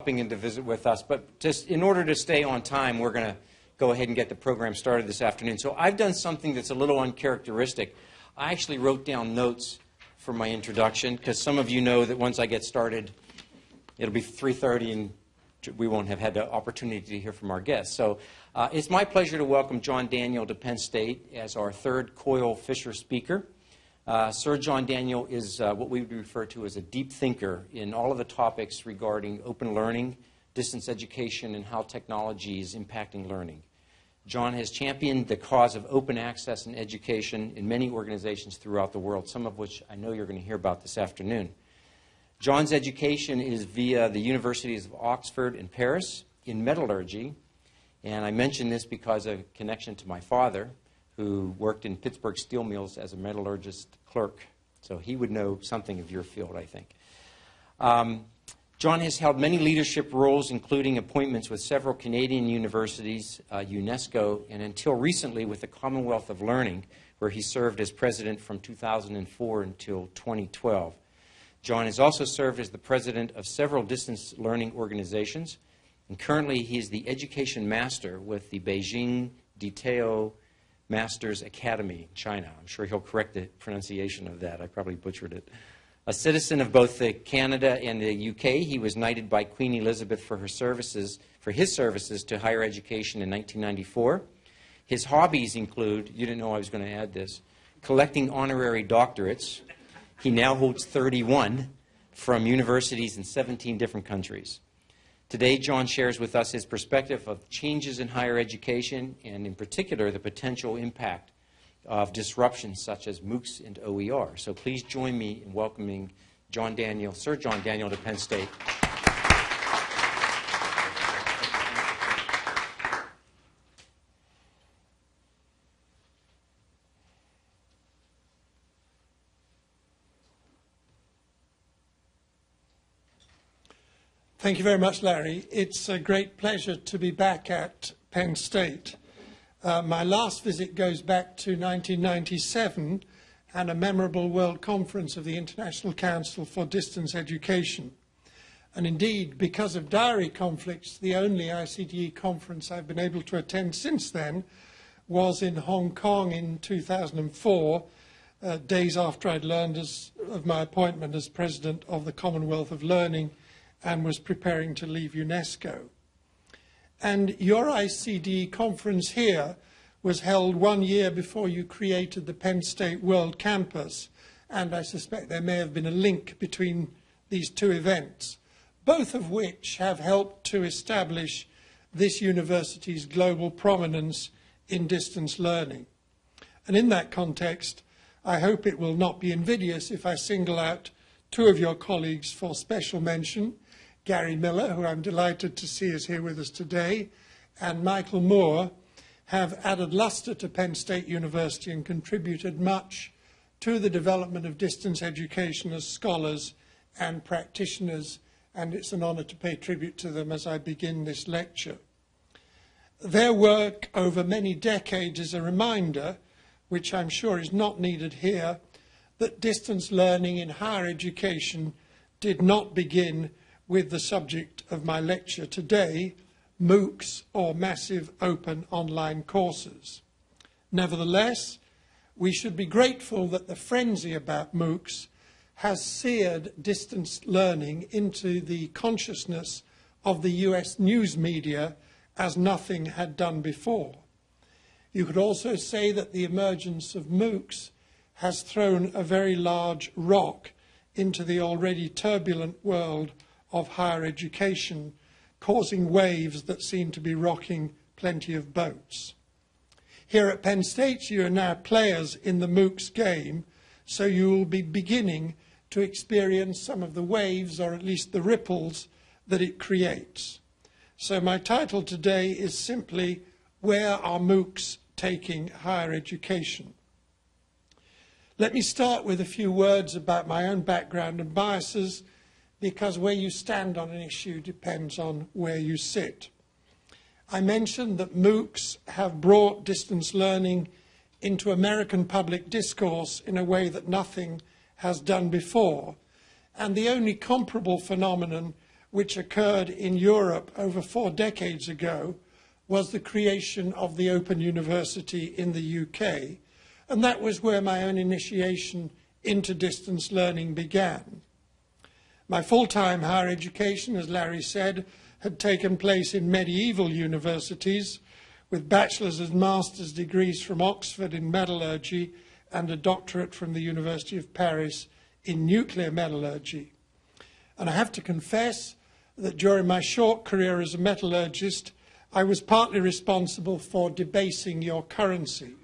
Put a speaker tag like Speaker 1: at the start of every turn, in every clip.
Speaker 1: stopping in to visit with us. But just in order to stay on time, we're going to go ahead and get the program started this afternoon. So I've done something that's a little uncharacteristic. I actually wrote down notes for my introduction because some of you know that once I get started, it'll be 3.30 and we won't have had the opportunity to hear from our guests. So uh, it's my pleasure to welcome John Daniel to Penn State as our third Coyle Fisher speaker. Uh, Sir John Daniel is uh, what we would refer to as a deep thinker in all of the topics regarding open learning, distance education, and how technology is impacting learning. John has championed the cause of open access and education in many organizations throughout the world, some of which I know you're going to hear about this afternoon. John's education is via the universities of Oxford and Paris in metallurgy, and I mention this because of connection to my father, who worked in Pittsburgh steel mills as a metallurgist clerk. So he would know something of your field, I think. Um, John has held many leadership roles, including appointments with several Canadian universities, uh, UNESCO, and until recently with the Commonwealth of Learning, where he served as president from 2004 until 2012. John has also served as the president of several distance learning organizations, and currently he is the education master with the Beijing DeTao Masters Academy, China. I'm sure he'll correct the pronunciation of that. I probably butchered it. A citizen of both the Canada and the UK, he was knighted by Queen Elizabeth for her services, for his services to higher education in 1994. His hobbies include, you didn't know I was going to add this, collecting honorary doctorates. He now holds 31 from universities in 17 different countries. Today, John shares with us his perspective of changes in higher education and, in particular, the potential impact of disruptions such as MOOCs and OER. So please join me in welcoming John Daniel, Sir John Daniel to Penn State.
Speaker 2: Thank you very much, Larry. It's a great pleasure to be back at Penn State. Uh, my last visit goes back to 1997 and a memorable World Conference of the International Council for Distance Education. And indeed, because of diary conflicts, the only ICDE conference I've been able to attend since then was in Hong Kong in 2004, uh, days after I'd learned as, of my appointment as president of the Commonwealth of Learning and was preparing to leave UNESCO. And your ICD conference here was held one year before you created the Penn State World Campus, and I suspect there may have been a link between these two events, both of which have helped to establish this university's global prominence in distance learning. And in that context, I hope it will not be invidious if I single out two of your colleagues for special mention, Gary Miller, who I'm delighted to see is here with us today, and Michael Moore have added luster to Penn State University and contributed much to the development of distance education as scholars and practitioners, and it's an honor to pay tribute to them as I begin this lecture. Their work over many decades is a reminder, which I'm sure is not needed here, that distance learning in higher education did not begin with the subject of my lecture today, MOOCs or massive open online courses. Nevertheless, we should be grateful that the frenzy about MOOCs has seared distance learning into the consciousness of the US news media as nothing had done before. You could also say that the emergence of MOOCs has thrown a very large rock into the already turbulent world of higher education, causing waves that seem to be rocking plenty of boats. Here at Penn State, you are now players in the MOOCs game, so you will be beginning to experience some of the waves, or at least the ripples, that it creates. So my title today is simply, Where are MOOCs taking higher education? Let me start with a few words about my own background and biases because where you stand on an issue depends on where you sit. I mentioned that MOOCs have brought distance learning into American public discourse in a way that nothing has done before. And the only comparable phenomenon which occurred in Europe over four decades ago was the creation of the Open University in the UK, and that was where my own initiation into distance learning began. My full-time higher education, as Larry said, had taken place in medieval universities with bachelor's and master's degrees from Oxford in metallurgy and a doctorate from the University of Paris in nuclear metallurgy. And I have to confess that during my short career as a metallurgist, I was partly responsible for debasing your currency.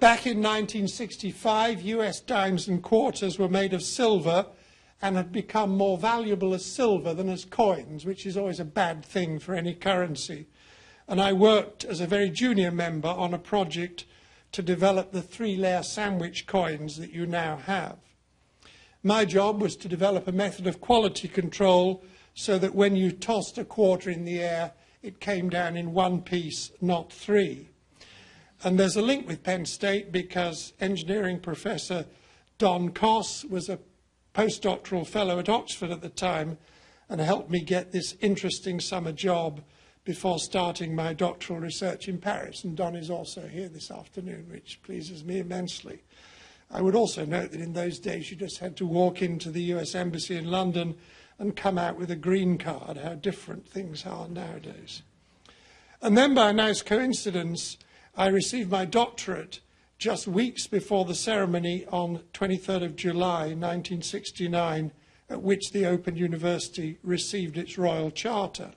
Speaker 2: Back in 1965, US dimes and quarters were made of silver and had become more valuable as silver than as coins, which is always a bad thing for any currency. And I worked as a very junior member on a project to develop the three-layer sandwich coins that you now have. My job was to develop a method of quality control so that when you tossed a quarter in the air, it came down in one piece, not three. And there's a link with Penn State because engineering professor Don Koss was a postdoctoral fellow at Oxford at the time and helped me get this interesting summer job before starting my doctoral research in Paris. And Don is also here this afternoon, which pleases me immensely. I would also note that in those days you just had to walk into the US Embassy in London and come out with a green card, how different things are nowadays. And then by a nice coincidence, I received my doctorate just weeks before the ceremony on 23rd of July 1969, at which the Open University received its royal charter.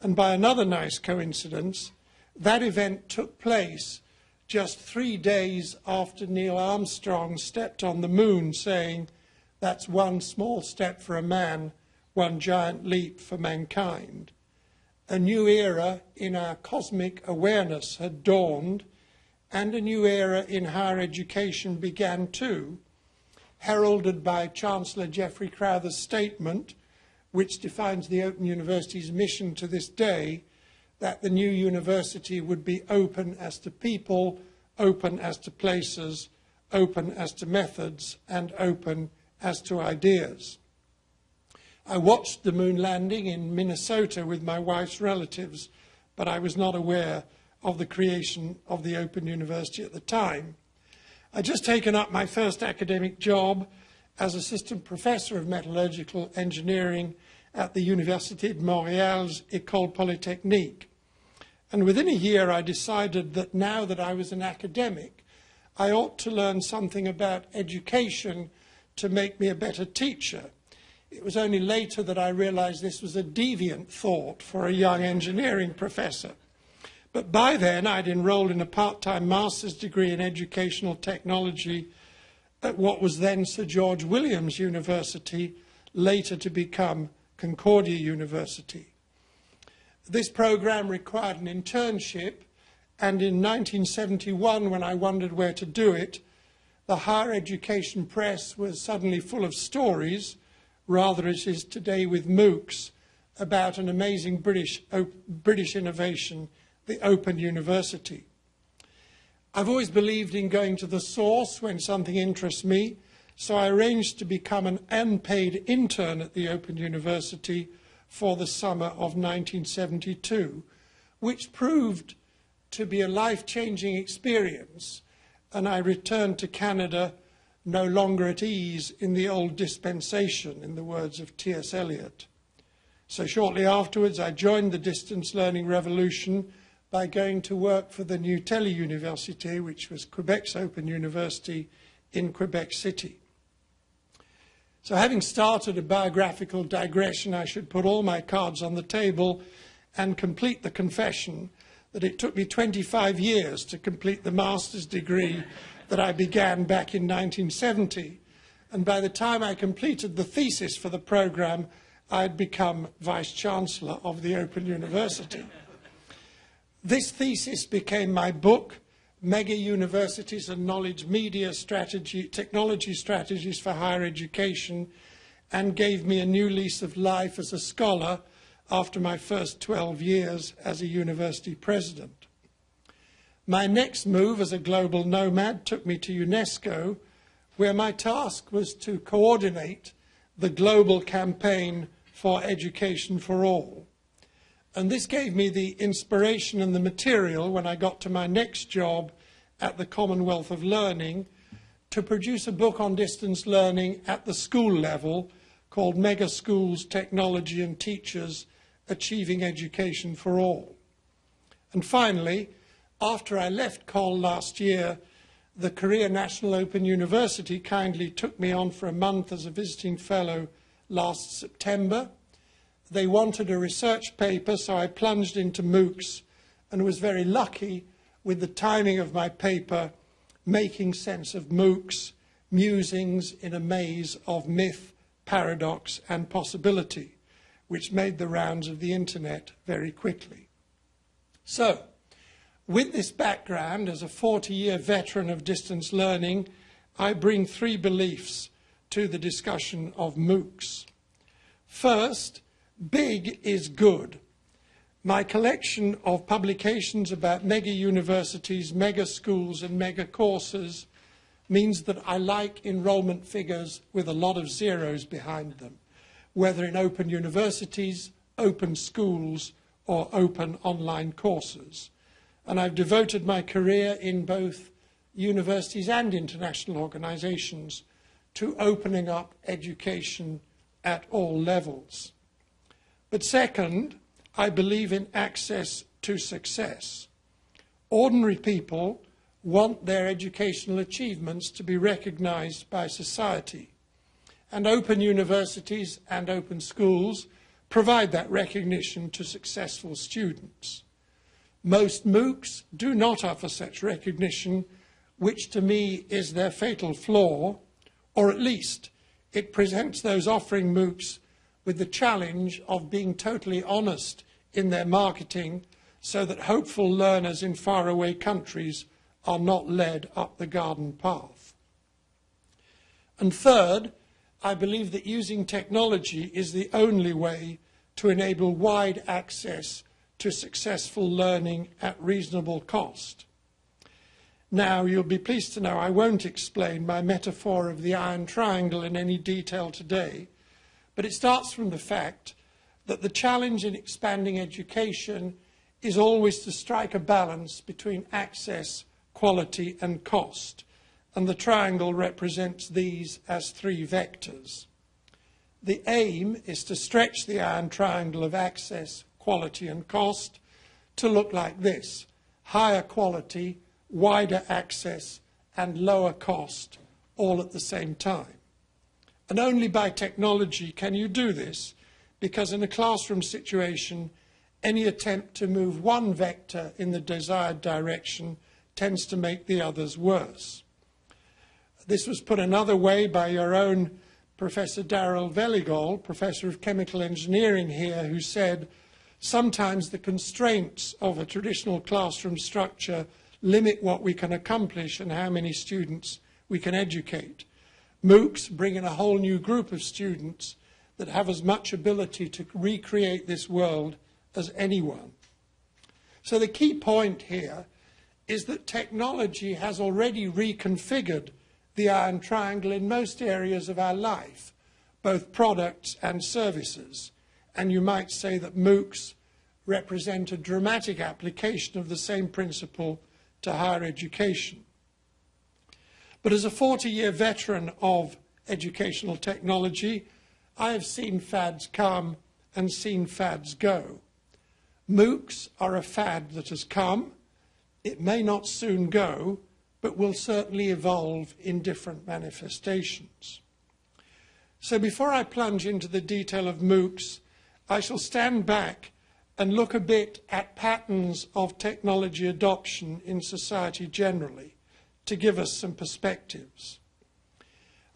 Speaker 2: And by another nice coincidence, that event took place just three days after Neil Armstrong stepped on the moon, saying, That's one small step for a man, one giant leap for mankind. A new era in our cosmic awareness had dawned and a new era in higher education began too, heralded by Chancellor Geoffrey Crowther's statement, which defines the Open University's mission to this day, that the new university would be open as to people, open as to places, open as to methods, and open as to ideas. I watched the moon landing in Minnesota with my wife's relatives, but I was not aware of the creation of the Open University at the time. I'd just taken up my first academic job as assistant professor of metallurgical engineering at the Université de Montréal's École Polytechnique. And within a year, I decided that now that I was an academic, I ought to learn something about education to make me a better teacher. It was only later that I realized this was a deviant thought for a young engineering professor. But by then, I'd enrolled in a part-time master's degree in educational technology at what was then Sir George Williams University, later to become Concordia University. This program required an internship, and in 1971, when I wondered where to do it, the higher education press was suddenly full of stories, rather as is today with MOOCs, about an amazing British, British innovation the Open University. I've always believed in going to the source when something interests me, so I arranged to become an unpaid intern at the Open University for the summer of 1972, which proved to be a life-changing experience, and I returned to Canada no longer at ease in the old dispensation, in the words of T.S. Eliot. So shortly afterwards, I joined the distance learning revolution by going to work for the New Tele Université, which was Quebec's open university in Quebec City. So having started a biographical digression, I should put all my cards on the table and complete the confession that it took me 25 years to complete the master's degree that I began back in 1970. And by the time I completed the thesis for the program, I had become Vice Chancellor of the Open University. This thesis became my book, Mega Universities and Knowledge Media Strategy, Technology Strategies for Higher Education, and gave me a new lease of life as a scholar after my first 12 years as a university president. My next move as a global nomad took me to UNESCO, where my task was to coordinate the global campaign for education for all. And this gave me the inspiration and the material when I got to my next job at the Commonwealth of Learning to produce a book on distance learning at the school level called Mega Schools, Technology and Teachers Achieving Education for All. And finally, after I left COL last year, the Korea National Open University kindly took me on for a month as a visiting fellow last September. They wanted a research paper, so I plunged into MOOCs and was very lucky with the timing of my paper, Making Sense of MOOCs, Musings in a Maze of Myth, Paradox and Possibility, which made the rounds of the internet very quickly. So, with this background, as a 40 year veteran of distance learning, I bring three beliefs to the discussion of MOOCs. First, big is good. My collection of publications about mega universities, mega schools, and mega courses means that I like enrollment figures with a lot of zeros behind them, whether in open universities, open schools, or open online courses and I've devoted my career in both universities and international organizations to opening up education at all levels. But second, I believe in access to success. Ordinary people want their educational achievements to be recognized by society. And open universities and open schools provide that recognition to successful students. Most MOOCs do not offer such recognition, which to me is their fatal flaw, or at least it presents those offering MOOCs with the challenge of being totally honest in their marketing so that hopeful learners in faraway countries are not led up the garden path. And third, I believe that using technology is the only way to enable wide access to successful learning at reasonable cost. Now, you'll be pleased to know I won't explain my metaphor of the iron triangle in any detail today, but it starts from the fact that the challenge in expanding education is always to strike a balance between access, quality, and cost, and the triangle represents these as three vectors. The aim is to stretch the iron triangle of access, quality and cost to look like this higher quality, wider access, and lower cost all at the same time. And only by technology can you do this because in a classroom situation, any attempt to move one vector in the desired direction tends to make the others worse. This was put another way by your own Professor Darrell Velegol, Professor of Chemical Engineering here, who said, sometimes the constraints of a traditional classroom structure limit what we can accomplish and how many students we can educate. MOOCs bring in a whole new group of students that have as much ability to recreate this world as anyone. So the key point here is that technology has already reconfigured the iron triangle in most areas of our life, both products and services and you might say that MOOCs represent a dramatic application of the same principle to higher education. But as a 40 year veteran of educational technology, I have seen fads come and seen fads go. MOOCs are a fad that has come. It may not soon go, but will certainly evolve in different manifestations. So before I plunge into the detail of MOOCs, I shall stand back and look a bit at patterns of technology adoption in society generally to give us some perspectives.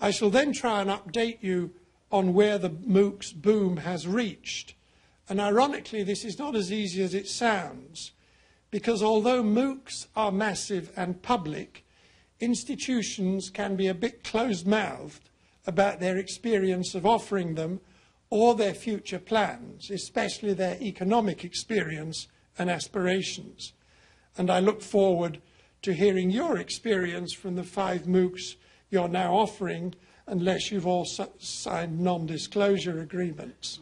Speaker 2: I shall then try and update you on where the MOOCs boom has reached. And ironically, this is not as easy as it sounds, because although MOOCs are massive and public, institutions can be a bit closed mouthed about their experience of offering them or their future plans, especially their economic experience and aspirations. And I look forward to hearing your experience from the five MOOCs you're now offering, unless you've all signed non disclosure agreements.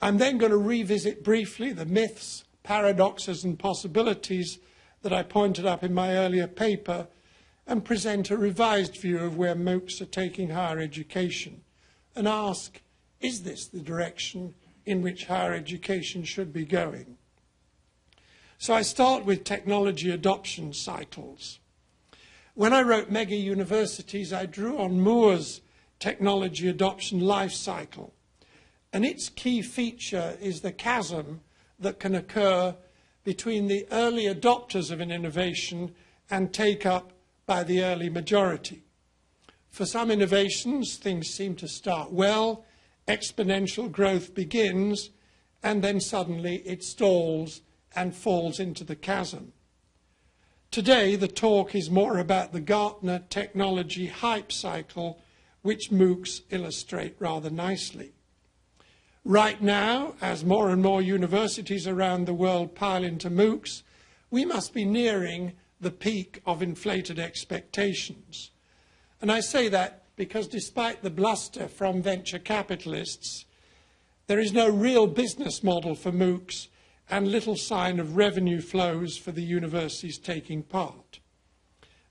Speaker 2: I'm then going to revisit briefly the myths, paradoxes, and possibilities that I pointed up in my earlier paper and present a revised view of where MOOCs are taking higher education and ask, is this the direction in which higher education should be going? So I start with technology adoption cycles. When I wrote Mega Universities, I drew on Moore's technology adoption life cycle. And its key feature is the chasm that can occur between the early adopters of an innovation and take up by the early majority. For some innovations, things seem to start well, exponential growth begins, and then suddenly it stalls and falls into the chasm. Today, the talk is more about the Gartner technology hype cycle, which MOOCs illustrate rather nicely. Right now, as more and more universities around the world pile into MOOCs, we must be nearing the peak of inflated expectations. And I say that because despite the bluster from venture capitalists, there is no real business model for MOOCs and little sign of revenue flows for the universities taking part.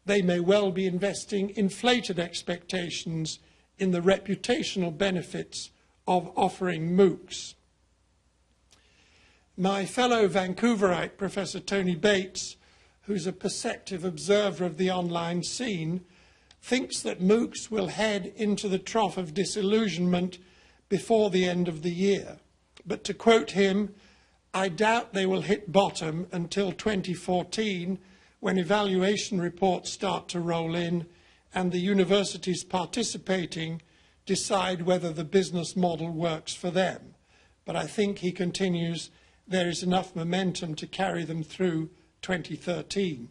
Speaker 2: They may well be investing inflated expectations in the reputational benefits of offering MOOCs. My fellow Vancouverite, Professor Tony Bates, who's a perceptive observer of the online scene, thinks that MOOCs will head into the trough of disillusionment before the end of the year. But to quote him, I doubt they will hit bottom until 2014 when evaluation reports start to roll in and the universities participating decide whether the business model works for them. But I think he continues there is enough momentum to carry them through 2013.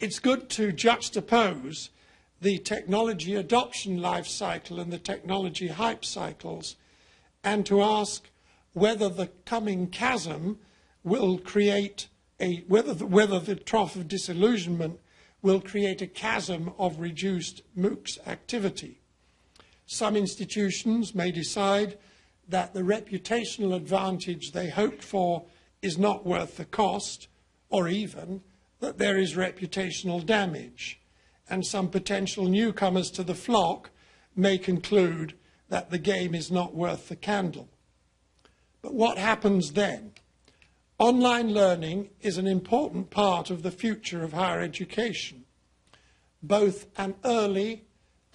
Speaker 2: It's good to juxtapose the technology adoption life cycle and the technology hype cycles and to ask whether the coming chasm will create a, whether the, whether the trough of disillusionment will create a chasm of reduced MOOCs activity. Some institutions may decide that the reputational advantage they hoped for is not worth the cost, or even that there is reputational damage. And some potential newcomers to the flock may conclude that the game is not worth the candle. But what happens then? Online learning is an important part of the future of higher education. Both an early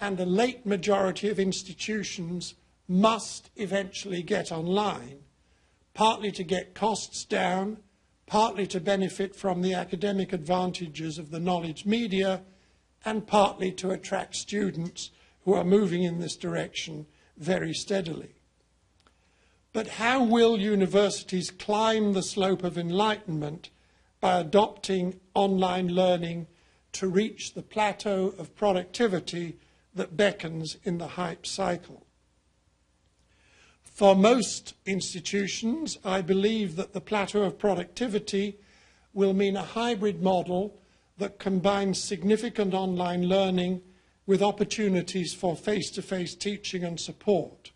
Speaker 2: and a late majority of institutions must eventually get online, partly to get costs down, partly to benefit from the academic advantages of the knowledge media, and partly to attract students who are moving in this direction very steadily. But how will universities climb the slope of enlightenment by adopting online learning to reach the plateau of productivity that beckons in the hype cycle. For most institutions, I believe that the plateau of productivity will mean a hybrid model that combines significant online learning with opportunities for face-to-face -face teaching and support.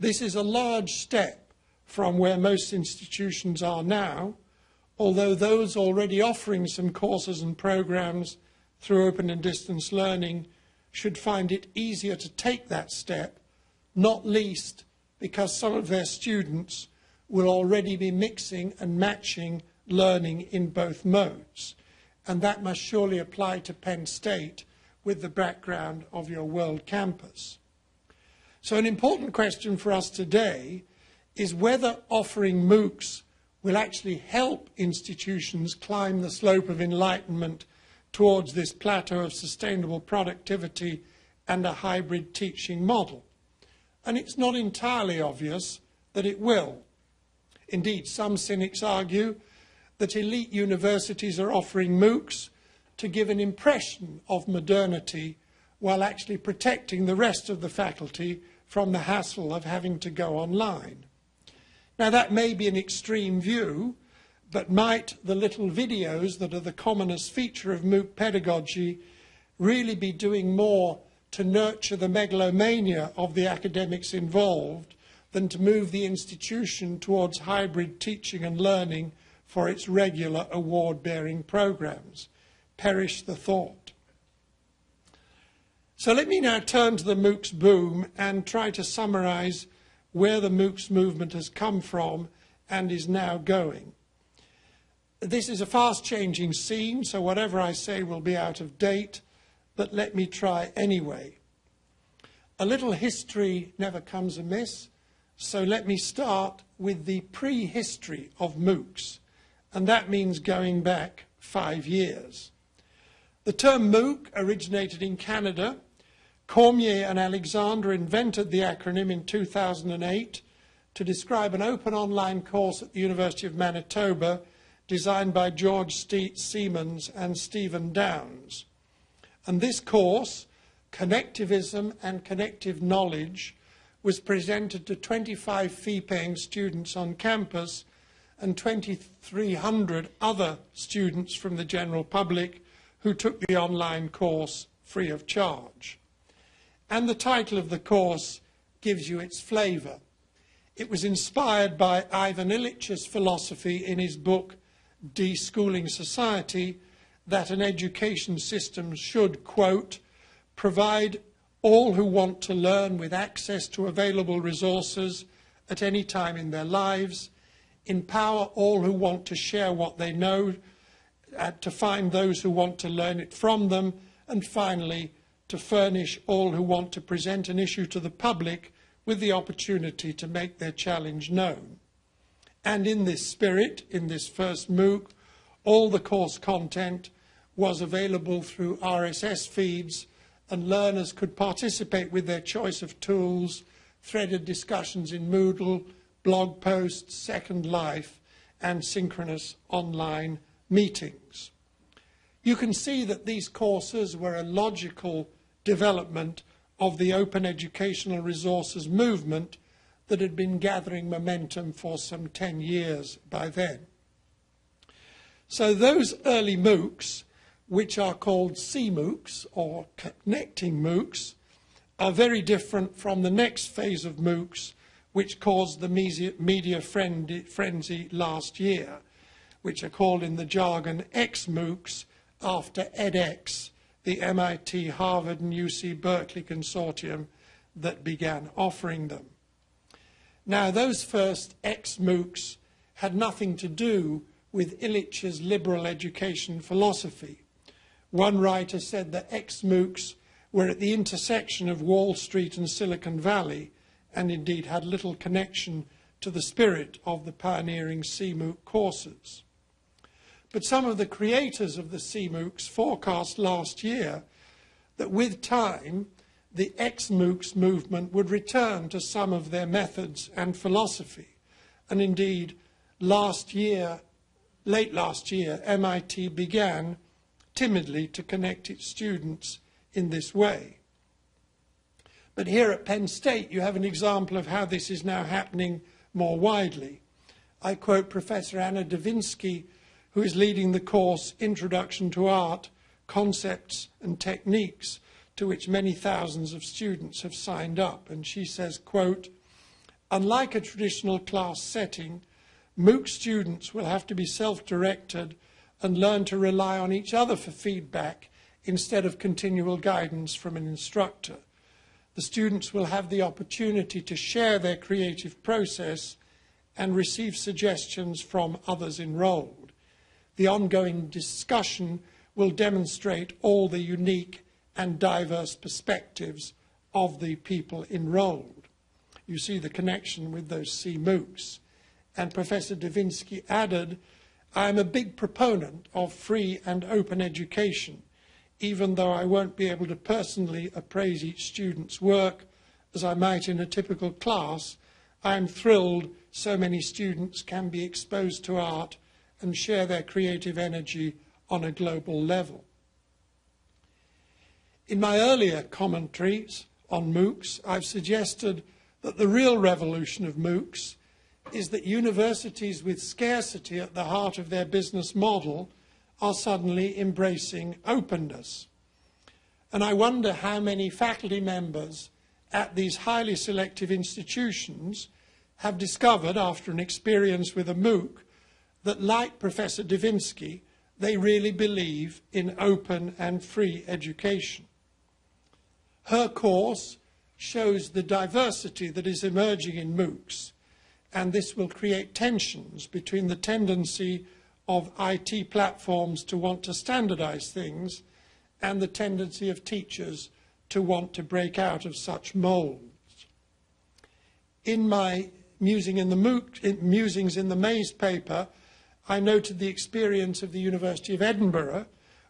Speaker 2: This is a large step from where most institutions are now, although those already offering some courses and programs through open and distance learning should find it easier to take that step, not least because some of their students will already be mixing and matching learning in both modes. And that must surely apply to Penn State with the background of your world campus. So an important question for us today is whether offering MOOCs will actually help institutions climb the slope of enlightenment towards this plateau of sustainable productivity and a hybrid teaching model. And it's not entirely obvious that it will. Indeed, some cynics argue that elite universities are offering MOOCs to give an impression of modernity while actually protecting the rest of the faculty from the hassle of having to go online. Now, that may be an extreme view, but might the little videos that are the commonest feature of MOOC pedagogy really be doing more to nurture the megalomania of the academics involved than to move the institution towards hybrid teaching and learning for its regular award bearing programs. Perish the thought. So let me now turn to the MOOCs boom and try to summarize where the MOOCs movement has come from and is now going. This is a fast changing scene, so whatever I say will be out of date, but let me try anyway. A little history never comes amiss, so let me start with the prehistory of MOOCs, and that means going back five years. The term MOOC originated in Canada. Cormier and Alexander invented the acronym in 2008 to describe an open online course at the University of Manitoba designed by George Ste Siemens and Stephen Downes. And this course, Connectivism and Connective Knowledge, was presented to 25 fee-paying students on campus and 2,300 other students from the general public who took the online course free of charge. And the title of the course gives you its flavour. It was inspired by Ivan Illich's philosophy in his book deschooling society that an education system should, quote, provide all who want to learn with access to available resources at any time in their lives, empower all who want to share what they know, uh, to find those who want to learn it from them, and finally, to furnish all who want to present an issue to the public with the opportunity to make their challenge known. And in this spirit, in this first MOOC, all the course content was available through RSS feeds and learners could participate with their choice of tools, threaded discussions in Moodle, blog posts, Second Life, and synchronous online meetings. You can see that these courses were a logical development of the open educational resources movement that had been gathering momentum for some 10 years by then. So those early MOOCs, which are called CMOOCs or connecting MOOCs, are very different from the next phase of MOOCs, which caused the media frenzy last year, which are called in the jargon XMOOCs after edX, the MIT, Harvard, and UC Berkeley consortium that began offering them. Now, those first ex-MOOCs had nothing to do with Illich's liberal education philosophy. One writer said that ex-MOOCs were at the intersection of Wall Street and Silicon Valley, and indeed had little connection to the spirit of the pioneering CMOOC courses. But some of the creators of the CMOOCs forecast last year that with time, the ex-MOOCs movement would return to some of their methods and philosophy. And indeed, last year, late last year, MIT began timidly to connect its students in this way. But here at Penn State, you have an example of how this is now happening more widely. I quote Professor Anna Divinsky, who is leading the course Introduction to Art, Concepts and Techniques, to which many thousands of students have signed up. And she says, quote, unlike a traditional class setting, MOOC students will have to be self-directed and learn to rely on each other for feedback instead of continual guidance from an instructor. The students will have the opportunity to share their creative process and receive suggestions from others enrolled. The ongoing discussion will demonstrate all the unique and diverse perspectives of the people enrolled. You see the connection with those CMOOCs. And Professor Divinsky added, I am a big proponent of free and open education, even though I won't be able to personally appraise each student's work as I might in a typical class. I am thrilled so many students can be exposed to art and share their creative energy on a global level. In my earlier commentaries on MOOCs, I've suggested that the real revolution of MOOCs is that universities with scarcity at the heart of their business model are suddenly embracing openness. And I wonder how many faculty members at these highly selective institutions have discovered, after an experience with a MOOC, that like Professor Divinsky, they really believe in open and free education. Her course shows the diversity that is emerging in MOOCs, and this will create tensions between the tendency of IT platforms to want to standardize things and the tendency of teachers to want to break out of such molds. In my musing in the MOOC, in, musings in the Maze paper, I noted the experience of the University of Edinburgh,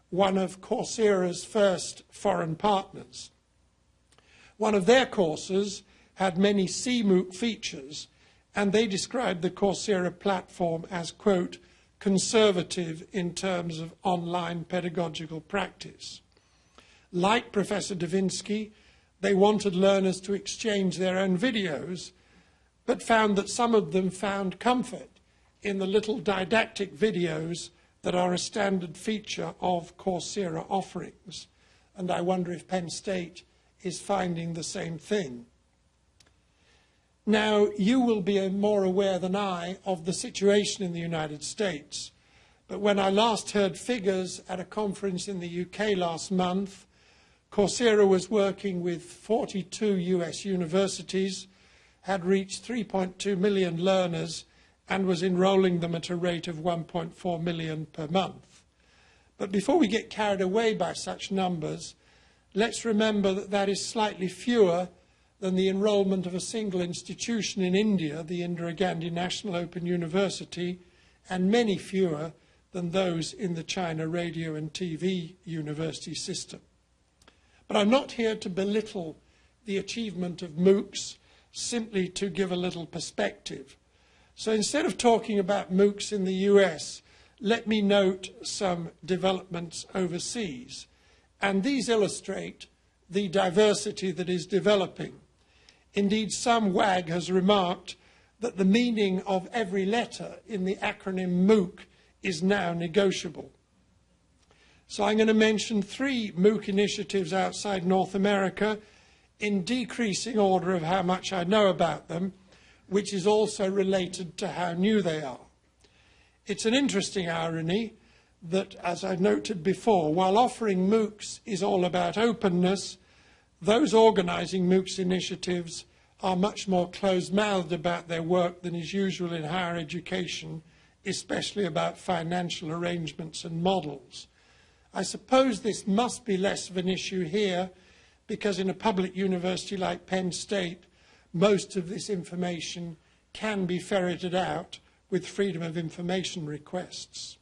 Speaker 2: one of Coursera's first foreign partners. One of their courses had many CMOOC features, and they described the Coursera platform as, quote, conservative in terms of online pedagogical practice. Like Professor Divinsky, they wanted learners to exchange their own videos, but found that some of them found comfort in the little didactic videos that are a standard feature of Coursera offerings. And I wonder if Penn State is finding the same thing. Now, you will be more aware than I of the situation in the United States. But when I last heard figures at a conference in the UK last month, Coursera was working with 42 US universities, had reached 3.2 million learners, and was enrolling them at a rate of 1.4 million per month. But before we get carried away by such numbers, let's remember that that is slightly fewer than the enrolment of a single institution in India, the Indira Gandhi National Open University, and many fewer than those in the China radio and TV university system. But I'm not here to belittle the achievement of MOOCs, simply to give a little perspective. So instead of talking about MOOCs in the US, let me note some developments overseas. And these illustrate the diversity that is developing. Indeed, some wag has remarked that the meaning of every letter in the acronym MOOC is now negotiable. So I'm going to mention three MOOC initiatives outside North America in decreasing order of how much I know about them, which is also related to how new they are. It's an interesting irony that, as I noted before, while offering MOOCs is all about openness, those organising MOOCs initiatives are much more closed-mouthed about their work than is usual in higher education, especially about financial arrangements and models. I suppose this must be less of an issue here because in a public university like Penn State, most of this information can be ferreted out with freedom of information requests.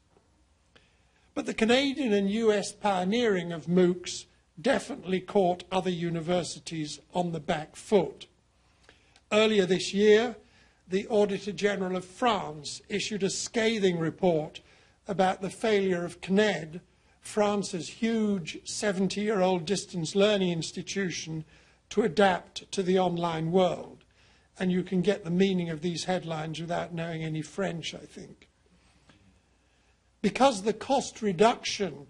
Speaker 2: But the Canadian and US pioneering of MOOCs definitely caught other universities on the back foot. Earlier this year, the Auditor General of France issued a scathing report about the failure of CNED, France's huge 70-year-old distance learning institution, to adapt to the online world. And you can get the meaning of these headlines without knowing any French, I think. Because the cost reduction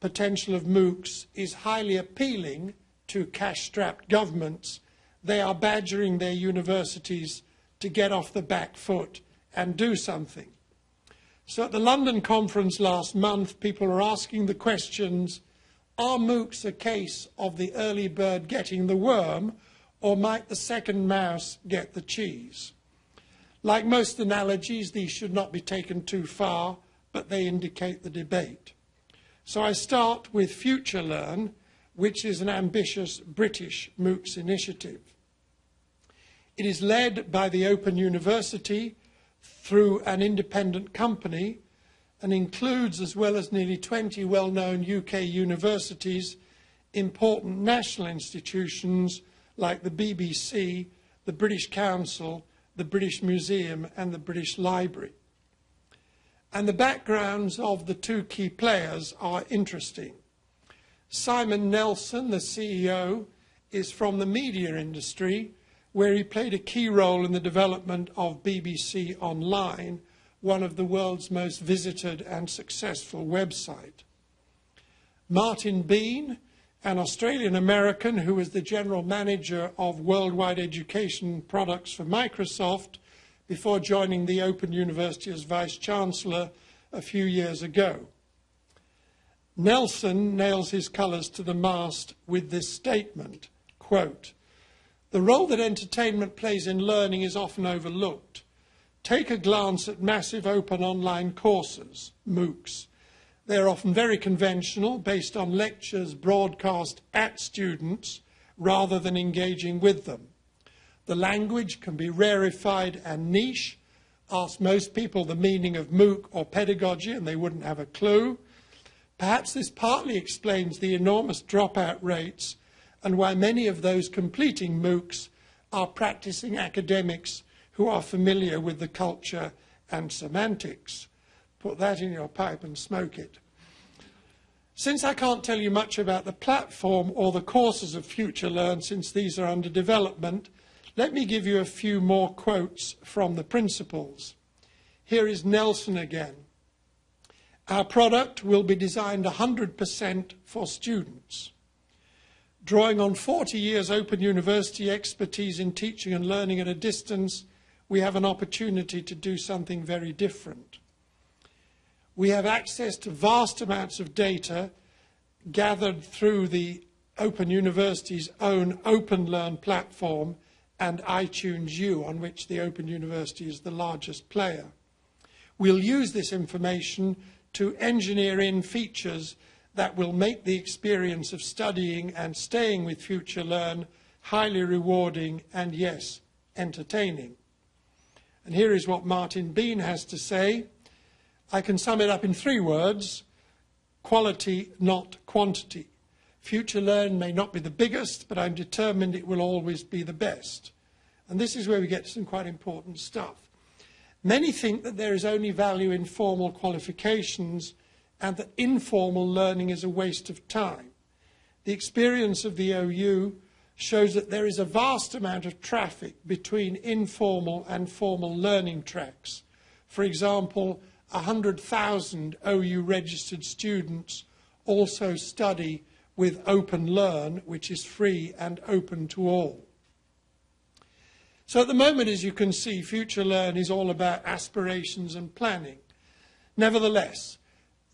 Speaker 2: potential of MOOCs is highly appealing to cash-strapped governments, they are badgering their universities to get off the back foot and do something. So at the London conference last month, people are asking the questions, are MOOCs a case of the early bird getting the worm, or might the second mouse get the cheese? Like most analogies, these should not be taken too far, but they indicate the debate. So I start with FutureLearn, which is an ambitious British MOOCs initiative. It is led by the Open University through an independent company and includes, as well as nearly 20 well-known UK universities, important national institutions like the BBC, the British Council, the British Museum and the British Library. And the backgrounds of the two key players are interesting. Simon Nelson, the CEO, is from the media industry, where he played a key role in the development of BBC Online, one of the world's most visited and successful website. Martin Bean, an Australian American who was the general manager of worldwide education products for Microsoft, before joining the Open University as Vice Chancellor a few years ago. Nelson nails his colours to the mast with this statement, quote, The role that entertainment plays in learning is often overlooked. Take a glance at massive open online courses, MOOCs. They're often very conventional, based on lectures broadcast at students rather than engaging with them. The language can be rarefied and niche. Ask most people the meaning of MOOC or pedagogy and they wouldn't have a clue. Perhaps this partly explains the enormous dropout rates and why many of those completing MOOCs are practicing academics who are familiar with the culture and semantics. Put that in your pipe and smoke it. Since I can't tell you much about the platform or the courses of FutureLearn, since these are under development, let me give you a few more quotes from the principles. Here is Nelson again. Our product will be designed 100% for students. Drawing on 40 years Open University expertise in teaching and learning at a distance, we have an opportunity to do something very different. We have access to vast amounts of data gathered through the Open University's own OpenLearn platform and iTunes U, on which the Open University is the largest player. We'll use this information to engineer in features that will make the experience of studying and staying with FutureLearn highly rewarding and, yes, entertaining. And here is what Martin Bean has to say. I can sum it up in three words quality, not quantity. FutureLearn may not be the biggest, but I'm determined it will always be the best. And this is where we get some quite important stuff. Many think that there is only value in formal qualifications and that informal learning is a waste of time. The experience of the OU shows that there is a vast amount of traffic between informal and formal learning tracks. For example, 100,000 OU registered students also study with OpenLearn, which is free and open to all. So at the moment, as you can see, FutureLearn is all about aspirations and planning. Nevertheless,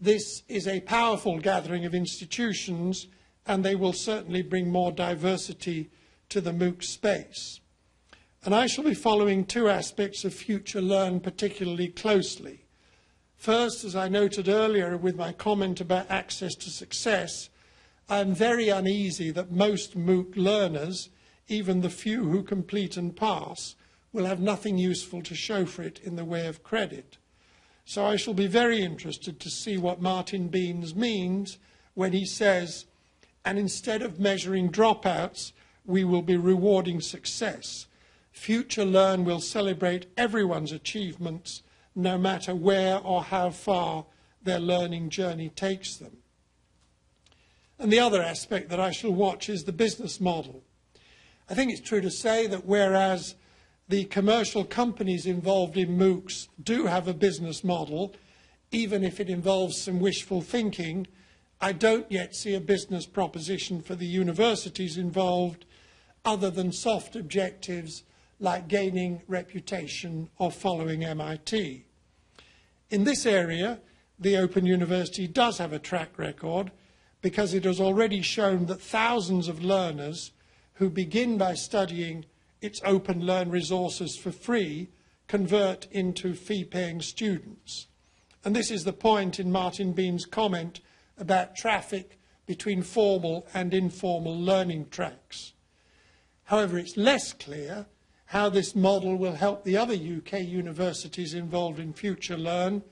Speaker 2: this is a powerful gathering of institutions and they will certainly bring more diversity to the MOOC space. And I shall be following two aspects of FutureLearn particularly closely. First, as I noted earlier with my comment about access to success, I am very uneasy that most MOOC learners, even the few who complete and pass, will have nothing useful to show for it in the way of credit. So I shall be very interested to see what Martin Beans means when he says, and instead of measuring dropouts, we will be rewarding success. FutureLearn will celebrate everyone's achievements no matter where or how far their learning journey takes them. And the other aspect that I shall watch is the business model. I think it's true to say that whereas the commercial companies involved in MOOCs do have a business model, even if it involves some wishful thinking, I don't yet see a business proposition for the universities involved other than soft objectives like gaining reputation or following MIT. In this area, the Open University does have a track record because it has already shown that thousands of learners who begin by studying its OpenLearn resources for free convert into fee-paying students. And this is the point in Martin Bean's comment about traffic between formal and informal learning tracks. However, it's less clear how this model will help the other UK universities involved in FutureLearn,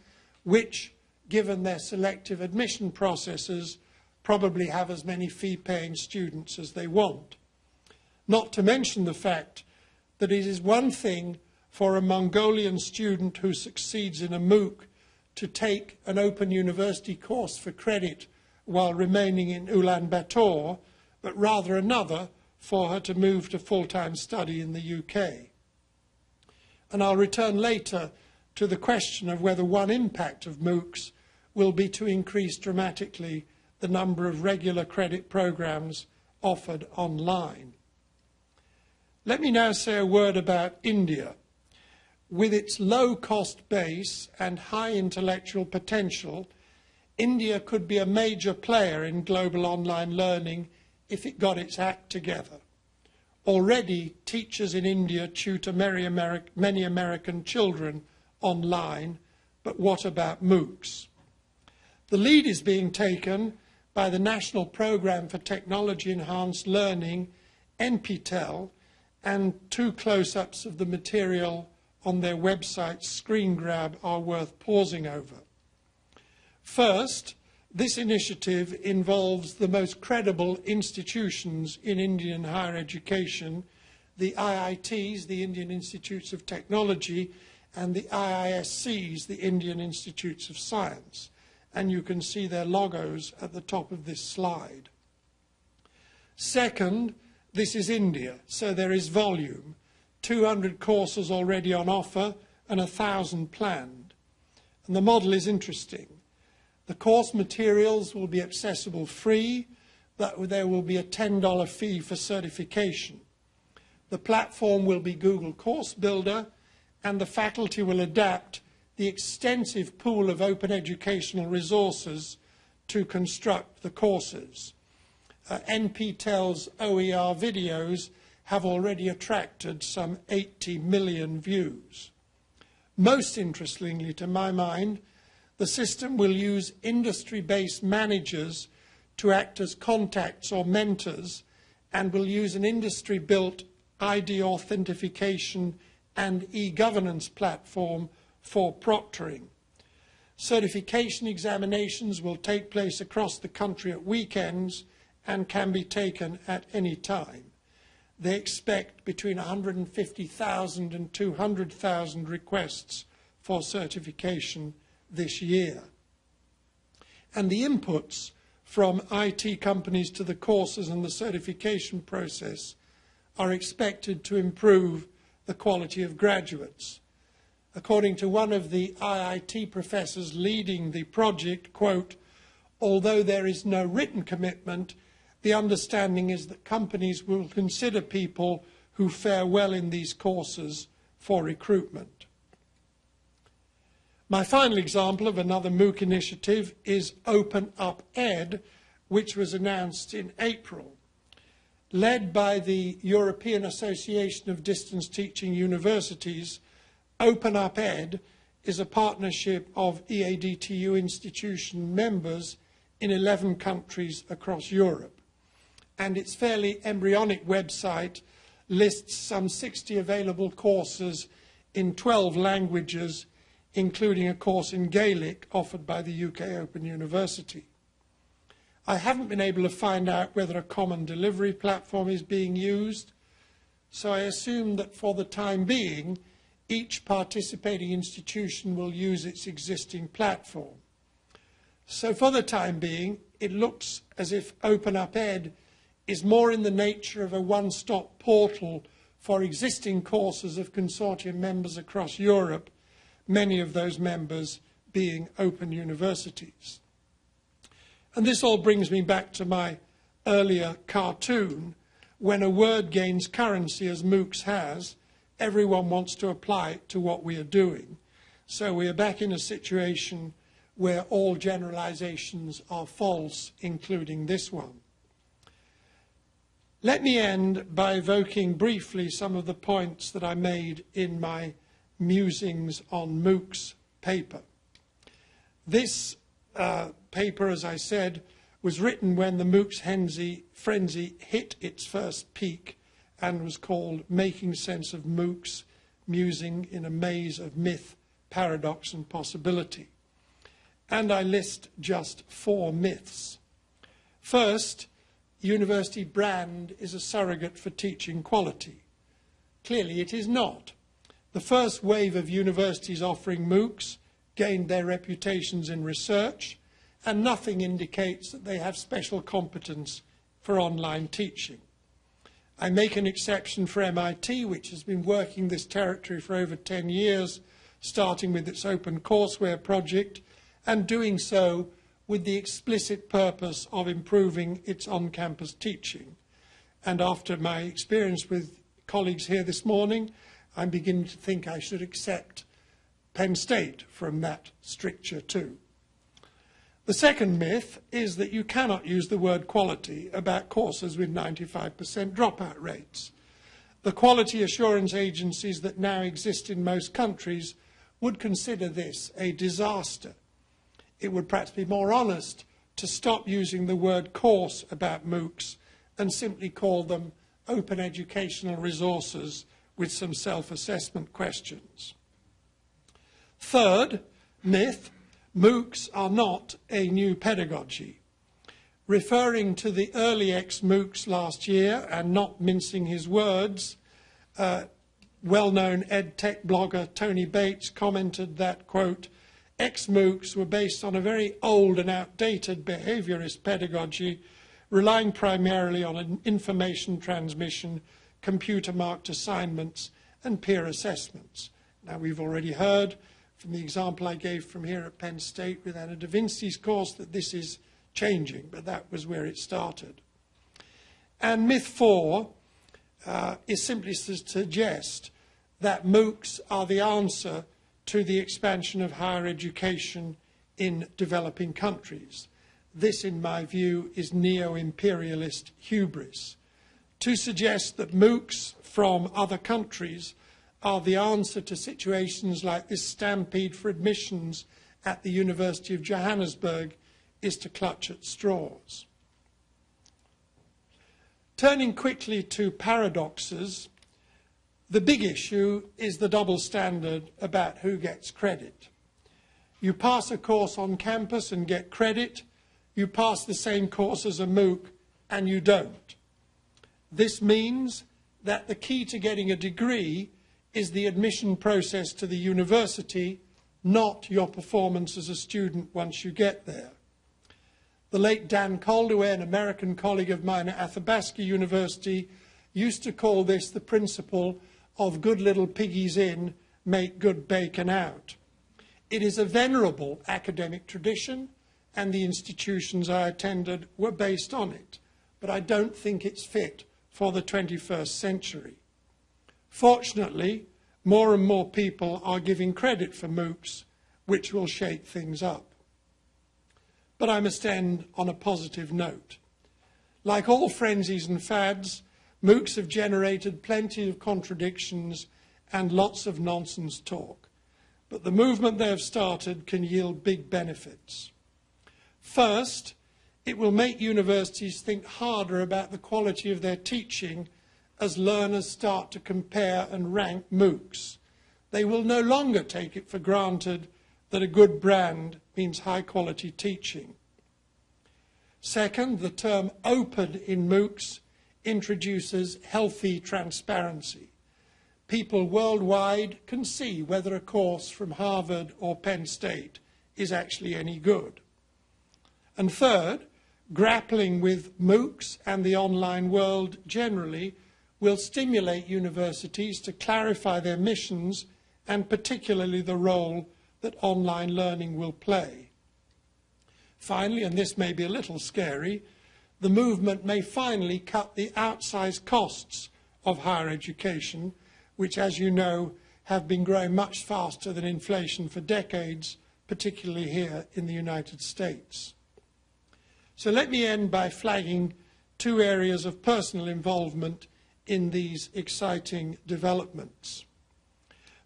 Speaker 2: which, given their selective admission processes, probably have as many fee-paying students as they want. Not to mention the fact that it is one thing for a Mongolian student who succeeds in a MOOC to take an open university course for credit while remaining in Ulaanbaatar, but rather another for her to move to full-time study in the UK. And I'll return later to the question of whether one impact of MOOCs will be to increase dramatically the number of regular credit programs offered online. Let me now say a word about India. With its low cost base and high intellectual potential, India could be a major player in global online learning if it got its act together. Already, teachers in India tutor many American children online, but what about MOOCs? The lead is being taken by the National Programme for Technology Enhanced Learning, NPTEL, and two close-ups of the material on their website screen grab are worth pausing over. First, this initiative involves the most credible institutions in Indian higher education, the IITs, the Indian Institutes of Technology, and the IISCs, the Indian Institutes of Science. And you can see their logos at the top of this slide. Second, this is India, so there is volume. 200 courses already on offer and 1,000 planned. And the model is interesting. The course materials will be accessible free, but there will be a $10 fee for certification. The platform will be Google Course Builder, and the faculty will adapt the extensive pool of open educational resources to construct the courses. Uh, NPTEL's OER videos have already attracted some 80 million views. Most interestingly, to my mind, the system will use industry-based managers to act as contacts or mentors and will use an industry-built ID authentication and e-governance platform for proctoring. Certification examinations will take place across the country at weekends and can be taken at any time. They expect between 150,000 and 200,000 requests for certification this year. And the inputs from IT companies to the courses and the certification process are expected to improve the quality of graduates. According to one of the IIT professors leading the project, quote, although there is no written commitment, the understanding is that companies will consider people who fare well in these courses for recruitment. My final example of another MOOC initiative is Open Up Ed, which was announced in April. Led by the European Association of Distance Teaching Universities, OpenupEd is a partnership of EADTU institution members in 11 countries across Europe. And its fairly embryonic website lists some 60 available courses in 12 languages including a course in Gaelic offered by the UK Open University. I haven't been able to find out whether a common delivery platform is being used, so I assume that for the time being, each participating institution will use its existing platform. So for the time being, it looks as if OpenupEd is more in the nature of a one-stop portal for existing courses of consortium members across Europe many of those members being open universities. And this all brings me back to my earlier cartoon. When a word gains currency, as MOOCs has, everyone wants to apply it to what we are doing. So we are back in a situation where all generalizations are false, including this one. Let me end by evoking briefly some of the points that I made in my musings on MOOC's paper. This uh, paper, as I said, was written when the MOOCs frenzy hit its first peak and was called Making Sense of MOOCs, Musing in a Maze of Myth, Paradox and Possibility. And I list just four myths. First, university brand is a surrogate for teaching quality. Clearly it is not. The first wave of universities offering MOOCs gained their reputations in research, and nothing indicates that they have special competence for online teaching. I make an exception for MIT, which has been working this territory for over 10 years, starting with its open courseware project, and doing so with the explicit purpose of improving its on-campus teaching. And after my experience with colleagues here this morning, I'm beginning to think I should accept Penn State from that stricture too. The second myth is that you cannot use the word quality about courses with 95% dropout rates. The quality assurance agencies that now exist in most countries would consider this a disaster. It would perhaps be more honest to stop using the word course about MOOCs and simply call them open educational resources with some self-assessment questions. Third myth, MOOCs are not a new pedagogy. Referring to the early xMOOCs last year and not mincing his words, uh, well-known ed tech blogger Tony Bates commented that, quote, xMOOCs were based on a very old and outdated behaviorist pedagogy, relying primarily on information transmission, computer-marked assignments, and peer assessments. Now, we've already heard from the example I gave from here at Penn State with Anna Divinsky's course that this is changing, but that was where it started. And myth four uh, is simply to suggest that MOOCs are the answer to the expansion of higher education in developing countries. This, in my view, is neo-imperialist hubris. To suggest that MOOCs from other countries are the answer to situations like this stampede for admissions at the University of Johannesburg is to clutch at straws. Turning quickly to paradoxes, the big issue is the double standard about who gets credit. You pass a course on campus and get credit, you pass the same course as a MOOC and you don't. This means that the key to getting a degree is the admission process to the university, not your performance as a student once you get there. The late Dan Coldeway, an American colleague of mine at Athabasca University, used to call this the principle of good little piggies in, make good bacon out. It is a venerable academic tradition, and the institutions I attended were based on it, but I don't think it's fit for the 21st century. Fortunately, more and more people are giving credit for MOOCs, which will shake things up. But I must end on a positive note. Like all frenzies and fads, MOOCs have generated plenty of contradictions and lots of nonsense talk. But the movement they have started can yield big benefits. First, it will make universities think harder about the quality of their teaching as learners start to compare and rank MOOCs. They will no longer take it for granted that a good brand means high quality teaching. Second, the term open in MOOCs introduces healthy transparency. People worldwide can see whether a course from Harvard or Penn State is actually any good. And third, grappling with MOOCs and the online world generally will stimulate universities to clarify their missions and particularly the role that online learning will play. Finally, and this may be a little scary, the movement may finally cut the outsized costs of higher education, which, as you know, have been growing much faster than inflation for decades, particularly here in the United States. So let me end by flagging two areas of personal involvement in these exciting developments.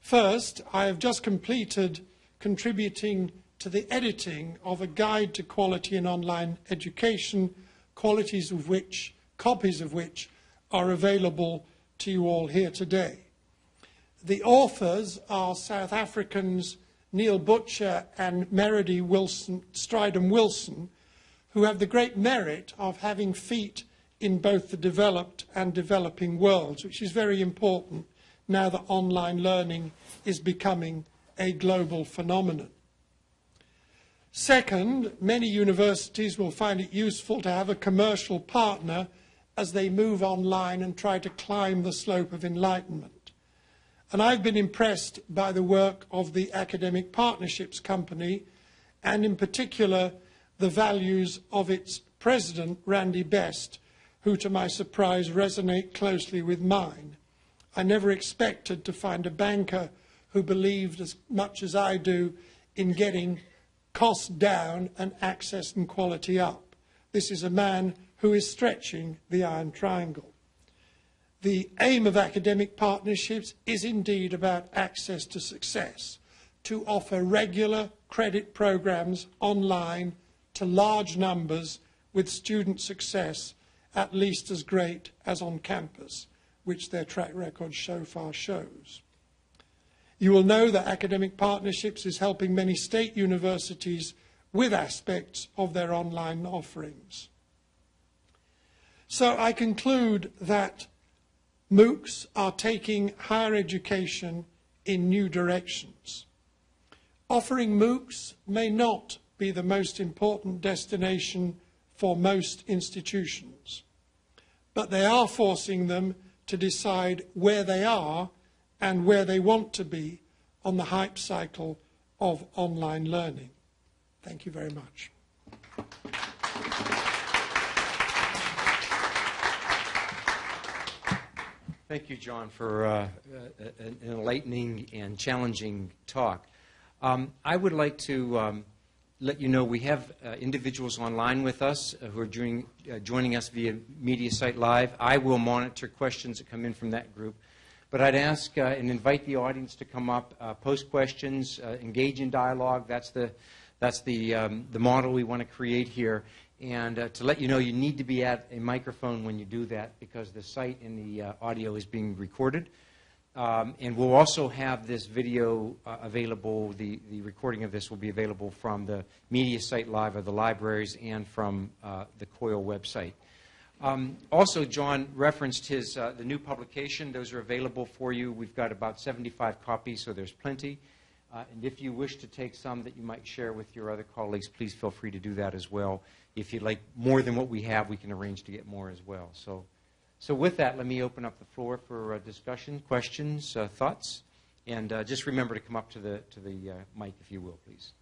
Speaker 2: First, I have just completed contributing to the editing of a guide to quality in online education, qualities of which, copies of which, are available to you all here today. The authors are South Africans Neil Butcher and Merridy Wilson, Wilson, who have the great merit of having feet in both the developed and developing worlds, which is very important now that online learning is becoming a global phenomenon. Second, many universities will find it useful to have a commercial partner as they move online and try to climb the slope of enlightenment. And I've been impressed by the work of the Academic Partnerships Company and in particular the values of its president, Randy Best, who, to my surprise, resonate closely with mine. I never expected to find a banker who believed as much as I do in getting costs down and access and quality up. This is a man who is stretching the iron triangle. The aim of academic partnerships is indeed about access to success, to offer regular credit programs online to large numbers with student success at least as great as on campus, which their track record so far shows. You will know that Academic Partnerships is helping many state universities with aspects of their online offerings. So I conclude that MOOCs are taking higher education in new directions. Offering MOOCs may not be the most important destination for most institutions, but they are forcing them to decide where they are and where they want to be on the hype cycle of online learning. Thank you very much.
Speaker 1: Thank you, John, for uh, an enlightening and challenging talk. Um, I would like to um, let you know we have uh, individuals online with us uh, who are joining, uh, joining us via MediaSite Live. I will monitor questions that come in from that group. But I'd ask uh, and invite the audience to come up, uh, post questions, uh, engage in dialogue. That's the, that's the, um, the model we want to create here. And uh, to let you know, you need to be at a microphone when you do that because the site and the uh, audio is being recorded. Um, and we'll also have this video uh, available, the, the recording of this will be available from the MediaSite Live of the libraries and from the COIL website. Um, also, John referenced his, uh, the new publication. Those are available for you. We've got about 75 copies, so there's plenty. Uh, and if you wish to take some that you might share with your other colleagues, please feel free to do that as well if you'd like more than what we have, we can arrange to get more as well. So, so with that, let me open up the floor for uh, discussion, questions, uh, thoughts, and uh, just remember to come up to the to the uh, mic if you will, please.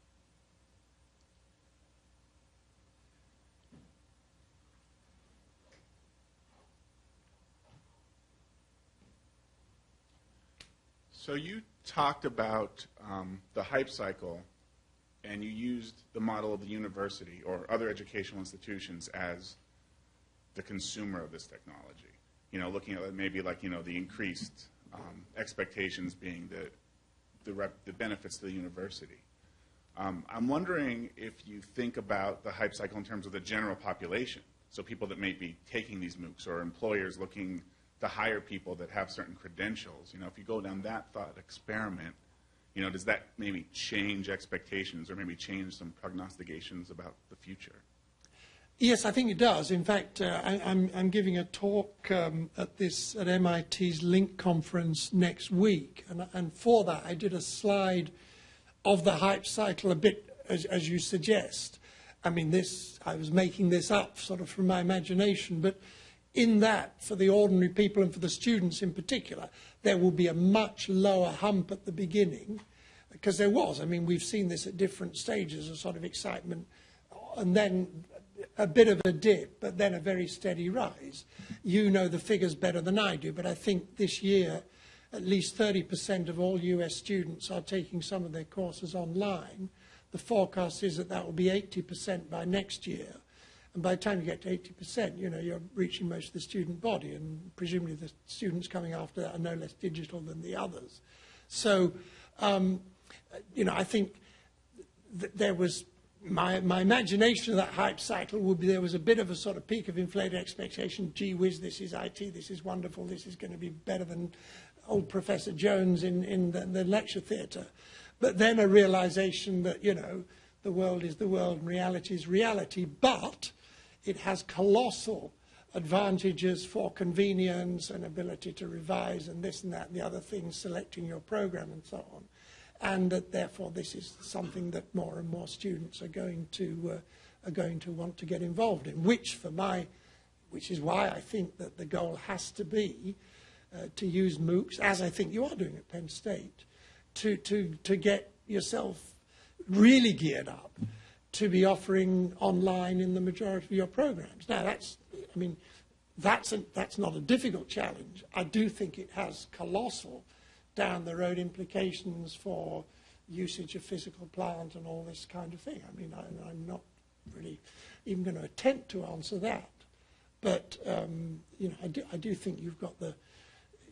Speaker 3: So you talked about um, the hype cycle and you used the model of the university or other educational institutions as the consumer of this technology. You know, looking at maybe like, you know, the increased um, expectations being the, the, rep, the, benefits to the university. Um, I'm wondering if you think about the hype cycle in terms of the general population. So people that may be taking these MOOCs or employers looking to hire people that have certain credentials. You know, if you go down that thought experiment, you know, does that maybe change expectations or maybe change some prognostications about the future?
Speaker 2: Yes, I think it does. In fact, uh, I, am giving a talk um, at this at MIT's LINC conference next week, and, and for that I did a slide of the hype cycle a bit as, as you suggest. I mean, this I was making this up sort of from my imagination, but in that, for the ordinary people and for the students in particular, there will be a much lower hump at the beginning, because there was. I mean, we've seen this at different stages, a sort of excitement, and then a bit of a dip, but then a very steady rise. You know the figures better than I do, but I think this year, at least 30% of all US students are taking some of their courses online. The forecast is that that will be 80% by next year. And by the time you get to 80%, you know, you're reaching most of the student body, and presumably the students coming after that are no less digital than the others. So, um, you know, I think th there was my, my imagination of that hype cycle would be there was a bit of a sort of peak of inflated expectation. Gee whiz, this is IT, this is wonderful, this is going to be better than old Professor Jones in, in the, the lecture theatre. But then a realization that, you know, the world is the world and reality is reality. But it has colossal advantages for convenience and ability to revise and this and that and the other things, selecting your program and so on. And that therefore this is something that more and more students are going to, uh, are going to want to get involved in, which for my, which is why I think that the goal has to be uh, to use MOOCs, as I think you are doing at Penn State, to, to, to get yourself really geared up to be offering online in the majority of your programs. Now, that's, I mean, that's, a, that's not a difficult challenge. I do think it has colossal down the road implications for usage of physical plant and all this kind of thing. I mean, I, I'm not really even going to attempt to answer that. But, um, you know, I do, I do think you've got the,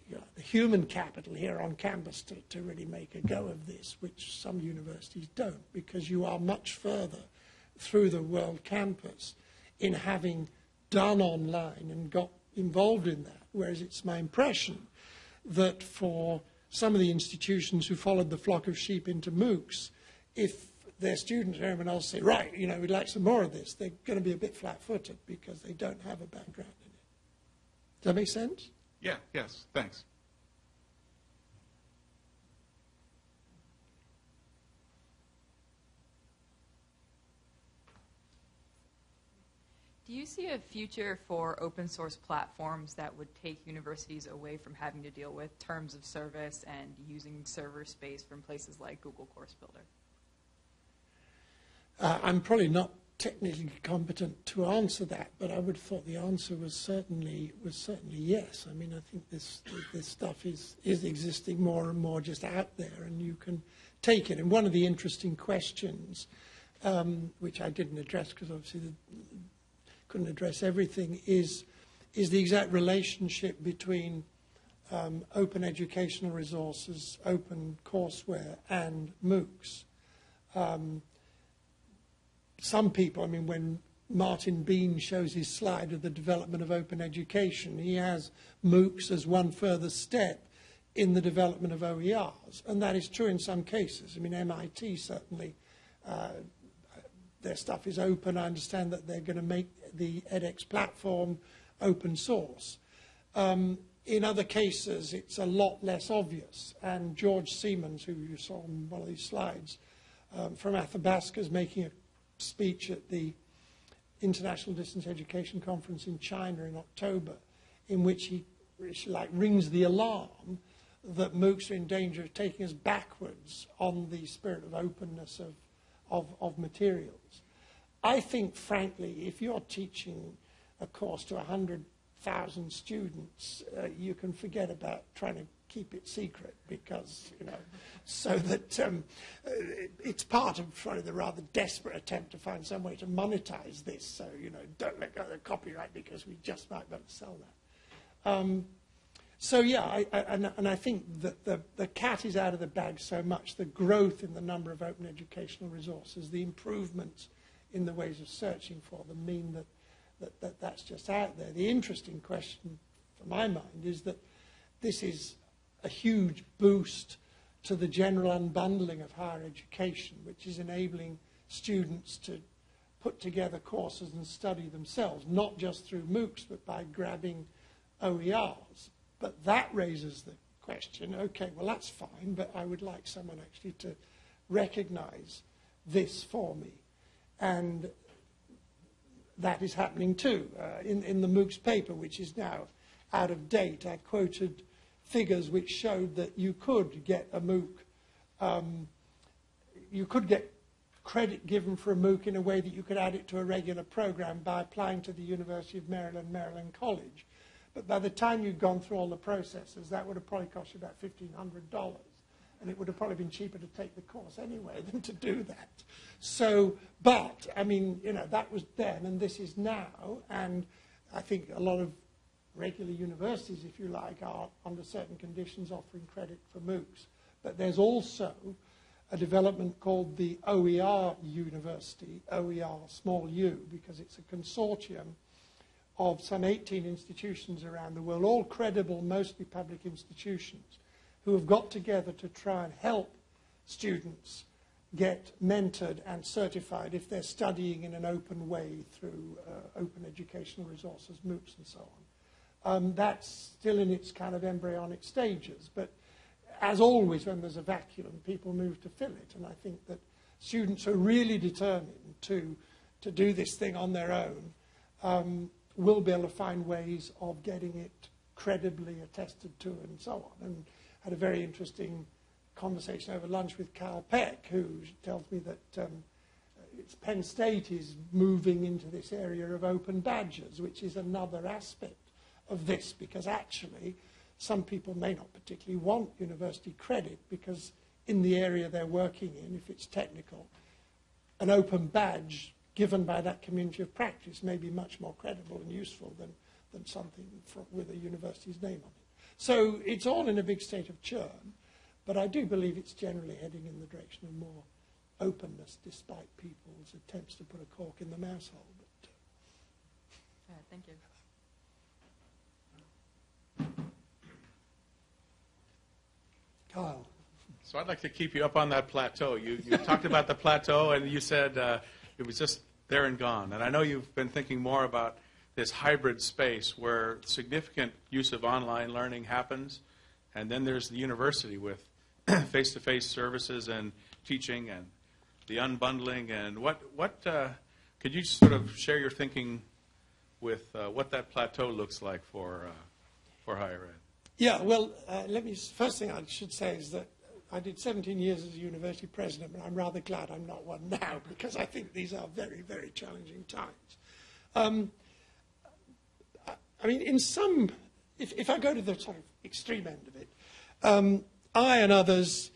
Speaker 2: you know, the human capital here on campus to, to really make a go of this, which some universities don't, because you are much further through the world campus in having done online and got involved in that. Whereas it's my impression that for some of the institutions who followed the flock of sheep into MOOCs, if their students or anyone else say, right, you know, we'd like some more of this, they're going to be a bit flat-footed because they don't have a background in it. Does that make sense?
Speaker 3: Yeah, yes, thanks.
Speaker 4: Do you see a future for open source platforms that would take universities away from having to deal with terms of service and using server space from places like Google Course Builder?
Speaker 2: Uh, I'm probably not technically competent to answer that, but I would have thought the answer was certainly was certainly yes. I mean, I think this this stuff is is existing more and more just out there, and you can take it. And one of the interesting questions, um, which I didn't address because obviously the, couldn't address everything, is is the exact relationship between um, open educational resources, open courseware, and MOOCs. Um, some people, I mean, when Martin Bean shows his slide of the development of open education, he has MOOCs as one further step in the development of OERs. And that is true in some cases. I mean, MIT certainly, uh, their stuff is open. I understand that they're going to make the edX platform open source. Um, in other cases, it's a lot less obvious. And George Siemens, who you saw on one of these slides, um, from Athabasca, is making a speech at the International Distance Education Conference in China in October, in which he like rings the alarm that MOOCs are in danger of taking us backwards on the spirit of openness of, of, of materials. I think, frankly, if you're teaching a course to 100,000 students, uh, you can forget about trying to keep it secret because, you know, so that um, it's part of probably the rather desperate attempt to find some way to monetize this. So, you know, don't let go of the copyright because we just might be able to sell that. Um, so, yeah, I, I, and, and I think that the, the cat is out of the bag so much. The growth in the number of open educational resources, the improvements in the ways of searching for them mean that, that, that that's just out there. The interesting question, for my mind, is that this is a huge boost to the general unbundling of higher education, which is enabling students to put together courses and study themselves, not just through MOOCs, but by grabbing OERs. But that raises the question, okay, well, that's fine, but I would like someone actually to recognize this for me. And that is happening too. Uh, in, in the MOOCs paper, which is now out of date, I quoted figures which showed that you could get a MOOC, um, you could get credit given for a MOOC in a way that you could add it to a regular program by applying to the University of Maryland, Maryland College. But by the time you'd gone through all the processes, that would have probably cost you about $1,500. And it would have probably been cheaper to take the course anyway than to do that. So, but, I mean, you know, that was then and this is now. And I think a lot of regular universities, if you like, are under certain conditions offering credit for MOOCs. But there's also a development called the OER University, OER small u, because it's a consortium of some 18 institutions around the world, all credible, mostly public institutions, who have got together to try and help students get mentored and certified if they're studying in an open way through uh, open educational resources, MOOCs and so on. Um, that's still in its kind of embryonic stages. But as always, when there's a vacuum, people move to fill it. And I think that students are really determined to, to do this thing on their own um, will be able to find ways of getting it credibly attested to and so on. And had a very interesting conversation over lunch with Kyle Peck, who tells me that um, Penn State is moving into this area of open badges, which is another aspect of this because actually some people may not particularly want university credit because in the area they're working in, if it's technical, an open badge given by that community of practice may be much more credible and useful than, than something from, with a university's name on it. So it's all in a big state of churn, but I do believe it's generally heading in the direction of more openness despite people's attempts to put a cork in the mouse hole. But, uh,
Speaker 4: Yeah, thank you.
Speaker 2: Kyle.
Speaker 5: So I'd like to keep you up on that plateau. You, you talked about the plateau, and you said uh, it was just there and gone. And I know you've been thinking more about this hybrid space where significant use of online learning happens, and then there's the university with face-to-face services and teaching and the unbundling. And what what uh, could you sort of share your thinking with uh, what that plateau looks like for uh, for higher ed?
Speaker 2: Yeah, well, uh, let me, first thing I should say is that I did 17 years as a university president, but I'm rather glad I'm not one now because I think these are very, very challenging times. Um, I- I mean, in some, if, if I go to the sort of extreme end of it, um, I and others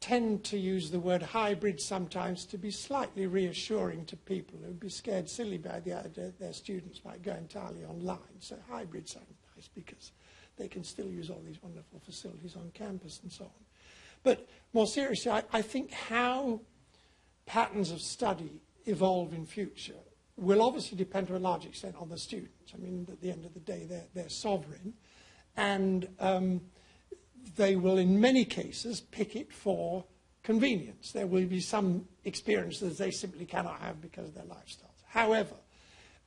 Speaker 2: tend to use the word hybrid sometimes to be slightly reassuring to people who'd be scared silly by the idea that their students might go entirely online. So hybrid sounds nice because they can still use all these wonderful facilities on campus and so on. But more seriously, I, I think how patterns of study evolve in future will obviously depend to a large extent on the students. I mean, at the end of the day, they're, they're sovereign. And um, they will, in many cases, pick it for convenience. There will be some experiences they simply cannot have because of their lifestyles. However,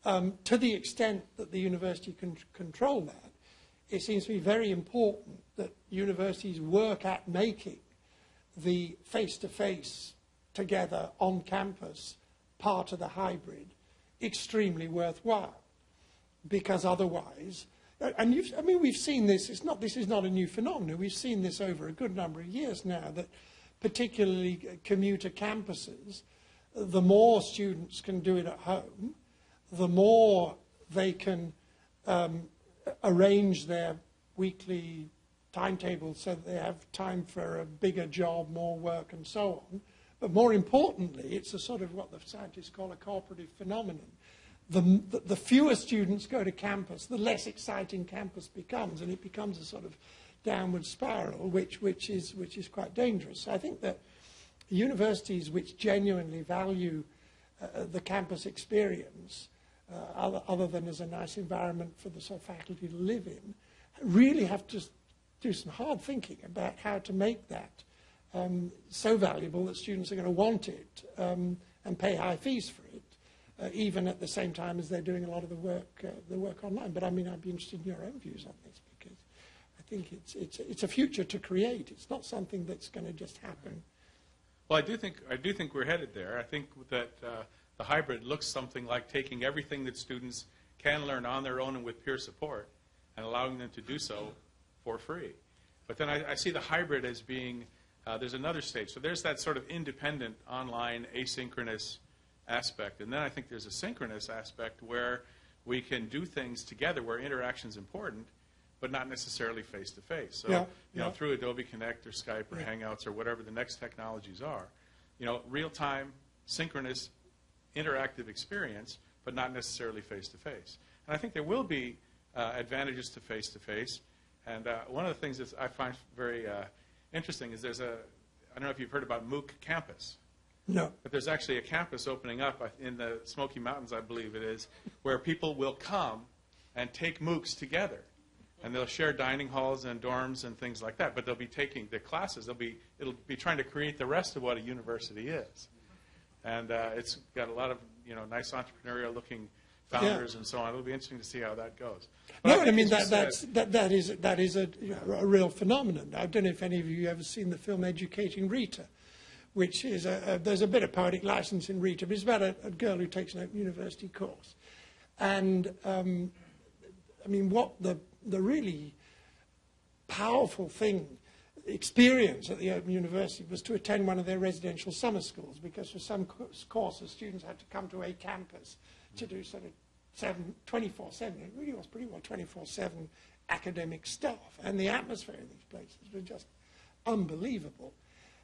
Speaker 2: um, to the extent that the university can control that, it seems to be very important that universities work at making the face-to-face together on campus part of the hybrid extremely worthwhile. Because otherwise and you've, I mean we've seen this it's not this is not a new phenomenon. We've seen this over a good number of years now that particularly commuter campuses the more students can do it at home the more they can um, arrange their weekly timetable so that they have time for a bigger job, more work, and so on. But more importantly, it's a sort of what the scientists call a cooperative phenomenon. The, the, the fewer students go to campus, the less exciting campus becomes, and it becomes a sort of downward spiral, which, which, is, which is quite dangerous. So I think that universities which genuinely value uh, the campus experience uh, other, other than as a nice environment for the sort of faculty to live in, really have to do some hard thinking about how to make that um, so valuable that students are going to want it um, and pay high fees for it, uh, even at the same time as they're doing a lot of the work, uh, the work online. But I mean, I'd be interested in your own views on this because I think it's, it's, it's a future to create. It's not something that's going to just happen.
Speaker 5: Well, I do think I do think we're headed there. I think that uh, the hybrid looks something like taking everything that students can learn on their own and with peer support, and allowing them to do so for free. But then I, I see the hybrid as being uh, there's another stage. So there's that sort of independent online asynchronous aspect, and then I think there's a synchronous aspect where we can do things together where interaction is important, but not necessarily face to face. So
Speaker 2: Yeah,
Speaker 5: you know
Speaker 2: yeah.
Speaker 5: through Adobe Connect or Skype or Hangouts or whatever the next technologies are, you know, real time, synchronous, interactive experience, but not necessarily face to face. And I think there will be uh, advantages to face to face. And uh, one of the things that I find very uh, interesting is there's a, I don't know if you've heard about MOOC Campus.
Speaker 2: No.
Speaker 5: But there's actually a campus opening up in the Smoky Mountains, I believe it is, where people will come and take MOOCs together. And they'll share dining halls and dorms and things like that. But they'll be taking the classes. They'll be, it'll be trying to create the rest of what a university is. And uh, it's got a lot of, you know, nice entrepreneurial looking founders and so on. It'll be interesting to see how that goes. But
Speaker 2: No, I,
Speaker 5: think
Speaker 2: mean that, that's, that, that is that is a, a real phenomenon. I don't know if any of you ever seen the film Educating Rita, which is a, a, there's a bit of poetic license in Rita, but it's about a, a girl who takes an open university course, and um, I mean what the the really powerful thing experience at the Open University was to attend one of their residential summer schools because for some courses students had to come to a campus to do sort of 7, 24-7, it really was pretty well 24-7 academic staff. And the atmosphere in these places was just unbelievable.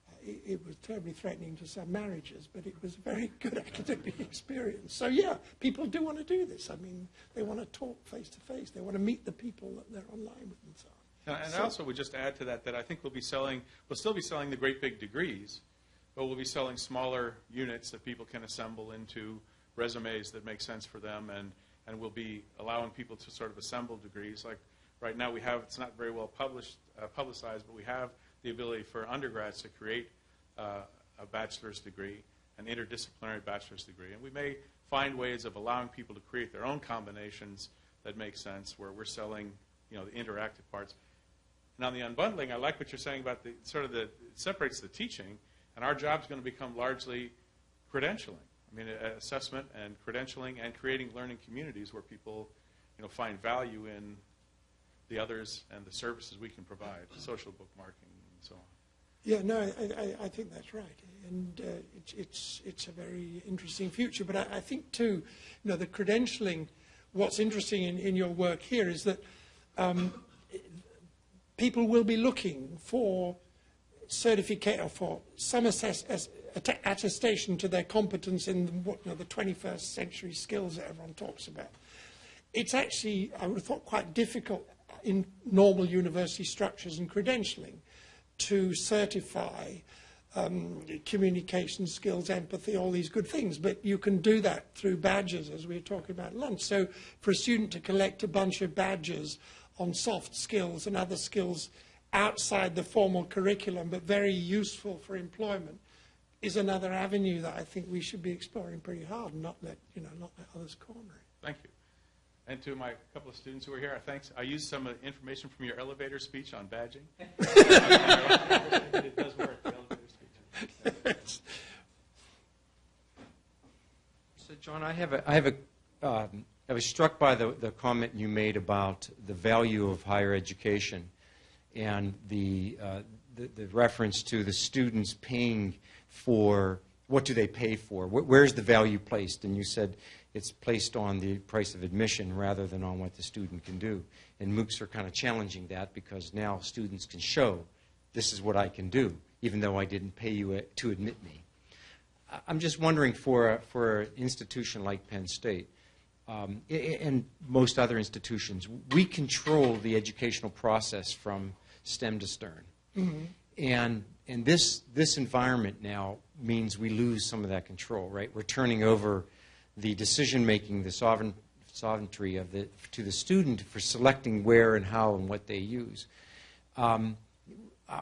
Speaker 2: Uh, it, it was terribly threatening to some marriages, but it was a very good academic experience. So yeah, people do want to do this. I mean, they want to talk face to face. They want to meet the people that they're online with and so on.
Speaker 5: And and I also would just add to that that I think we'll be selling, we'll still be selling the great big degrees, but we'll be selling smaller units that people can assemble into resumes that make sense for them, and, and we'll be allowing people to sort of assemble degrees. Like right now, we have, it's not very well published, uh, publicized, but we have the ability for undergrads to create uh, a bachelor's degree, an interdisciplinary bachelor's degree, and we may find ways of allowing people to create their own combinations that make sense, where we're selling, you know, the interactive parts. And on the unbundling, I like what you're saying about the sort of the it separates the teaching, and our job's going to become largely credentialing. I mean, assessment and credentialing, and creating learning communities where people, you know, find value in the others and the services we can provide, social bookmarking and so on.
Speaker 2: Yeah, no, I, I, I think that's right, and uh, it's, it's it's a very interesting future. But I, I think too, you know, the credentialing. What's interesting in, in your work here is that um, people will be looking for certificate or for some assess, attestation to their competence in the, you know, the 21st century skills that everyone talks about. It's actually, I would have thought, quite difficult in normal university structures and credentialing to certify um, communication skills, empathy, all these good things. But you can do that through badges, as we were talking about lunch. So for a student to collect a bunch of badges on soft skills and other skills outside the formal curriculum, but very useful for employment, is another avenue that I think we should be exploring pretty hard and not let, you know, not let others corner it.
Speaker 5: Thank you. And to my couple of students who are here, thanks. I used some of the information from your elevator speech on badging. it does work, the elevator speech.
Speaker 1: So, John, I have a, I have a, um, I was struck by the, the comment you made about the value of higher education and the, uh, the, the reference to the students paying for, what do they pay for? Wh- Where's the value placed? And you said it's placed on the price of admission rather than on what the student can do. And MOOCs are kind of challenging that because now students can show, this is what I can do, even though I didn't pay you uh, to admit me. I'm just wondering for, a- for an institution like Penn State, um, and most other institutions, we control the educational process from stem to stern. And, and this, this environment now means we lose some of that control, right? We're turning over the decision-making, the sovereign, sovereignty of the, to the student for selecting where and how and what they use. Um,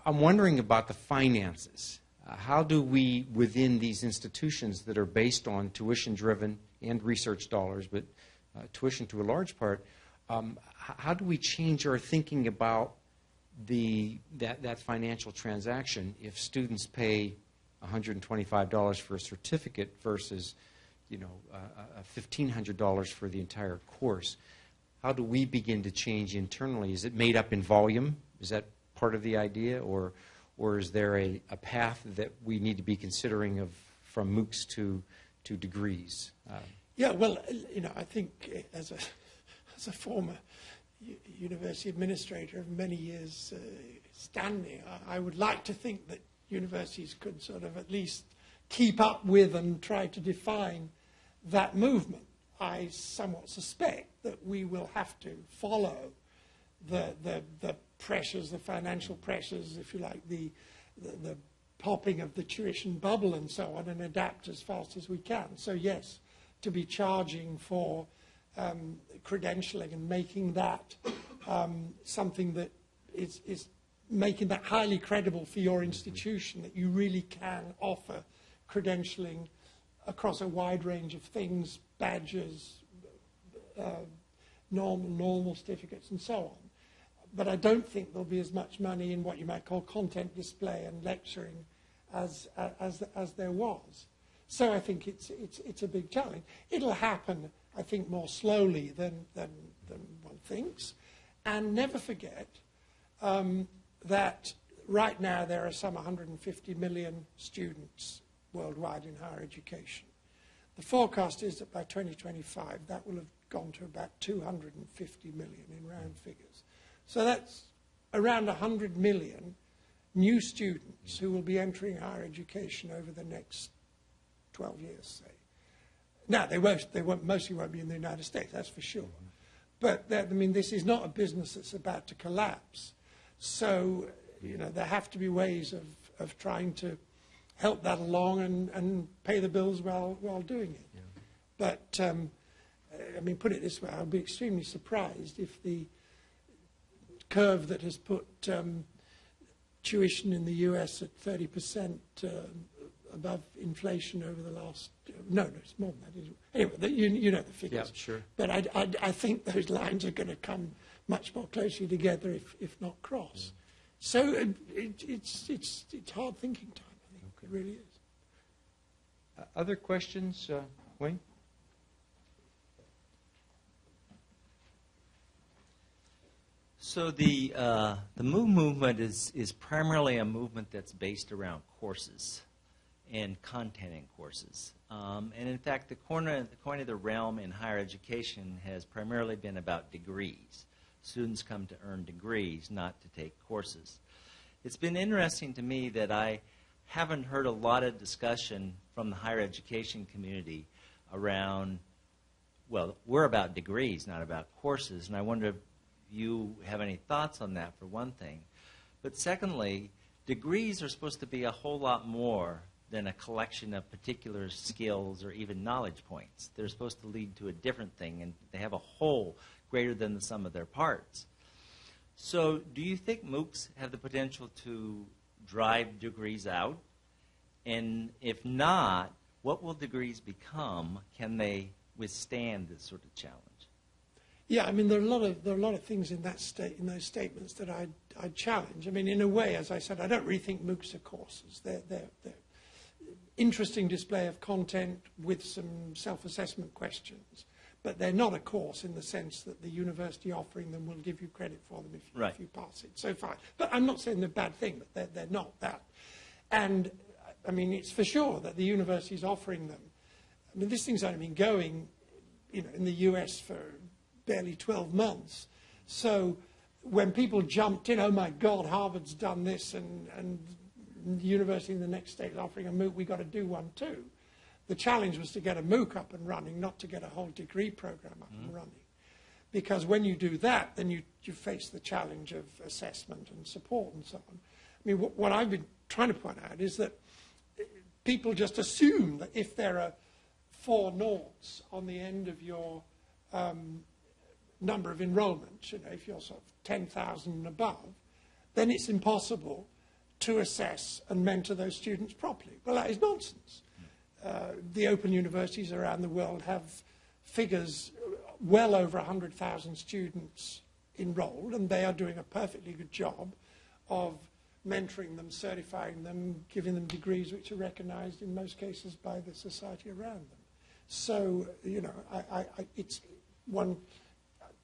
Speaker 1: I'm wondering about the finances. Uh, How do we, within these institutions that are based on tuition-driven and research dollars, but uh, tuition to a large part, um, how do we change our thinking about the, that, that financial transaction if students pay $125 for a certificate versus, you know, uh, uh, $1,500 for the entire course? How do we begin to change internally? Is it made up in volume? Is that part of the idea? Or, or is there a, a path that we need to be considering of from MOOCs to, to degrees? Uh,
Speaker 2: Yeah, well, you know, I think as a, as a former university administrator of many years uh, standing, I, I would like to think that universities could sort of at least keep up with and try to define that movement. I somewhat suspect that we will have to follow the, the, the pressures, the financial pressures, if you like, the, the, the popping of the tuition bubble and so on, and adapt as fast as we can. So, yes, to be charging for um, credentialing and making that um, something that is, is making that highly credible for your institution, that you really can offer credentialing across a wide range of things, badges, uh, normal, normal certificates and so on. But I don't think there'll be as much money in what you might call content display and lecturing as, as, as there was. So I think it's, it's, it's a big challenge. It'll happen, I think, more slowly than, than, than one thinks. And never forget um, that right now there are some 150 million students worldwide in higher education. The forecast is that by 2025 that will have gone to about 250 million in round figures. So that's around 100 million new students who will be entering higher education over the next 12 years, say. Now, they won't, they won't, mostly won't be in the United States, that's for sure. But, that, I mean, this is not a business that's about to collapse. So, you know, there have to be ways of, of trying to help that along and, and pay the bills while, while doing it. But, um, I mean, put it this way, I'll be extremely surprised if the curve that has put um, tuition in the US at 30% uh, above inflation over the last, no, no, it's more than that. Isn't it? Anyway, the, you, you know the figures.
Speaker 1: Yeah, sure.
Speaker 2: But I, I, I think those lines are going to come much more closely together, if, if not cross. So it, it, it's, it's, it's hard thinking time, I think. It really is.
Speaker 1: Uh, Other questions, uh, Wayne?
Speaker 6: So the uh, the MOOC movement is is primarily a movement that's based around courses and content in courses. Um, and in fact, the corner the coin of the realm in higher education has primarily been about degrees. Students come to earn degrees, not to take courses. It's been interesting to me that I haven't heard a lot of discussion from the higher education community around well, we're about degrees, not about courses, and I wonder if you have any thoughts on that, for one thing. But secondly, degrees are supposed to be a whole lot more than a collection of particular skills or even knowledge points. They're supposed to lead to a different thing, and they have a whole greater than the sum of their parts. So, do you think MOOCs have the potential to drive degrees out? And if not, what will degrees become? Can they withstand this sort of challenge?
Speaker 2: Yeah, I mean, there are a lot of there are a lot of things in that state in those statements that I I challenge. I mean, in a way, as I said, I don't really think MOOCs are courses. They're they're, they're interesting display of content with some self-assessment questions, but they're not a course in the sense that the university offering them will give you credit for them if you,
Speaker 6: Right.
Speaker 2: if you pass it. So fine, but I'm not saying they're a bad thing, but they're they're not that. And I mean, it's for sure that the university is offering them. I mean, this thing's only been going, you know, in the US for barely 12 months. So when people jumped in, oh my God, Harvard's done this and, and university in the next state is offering a MOOC, we've got to do one too. The challenge was to get a MOOC up and running, not to get a whole degree program up and running. Because when you do that, then you, you face the challenge of assessment and support and so on. I mean, what, what I've been trying to point out is that eh, people just assume that if there are four noughts on the end of your um, number of enrollments, you know, if you're sort of 10,000 and above, then it's impossible to assess and mentor those students properly. Well, that is nonsense. Uh, the open universities around the world have figures well over 100,000 students enrolled, and they are doing a perfectly good job of mentoring them, certifying them, giving them degrees which are recognized in most cases by the society around them. So, you know, I, I, it's one,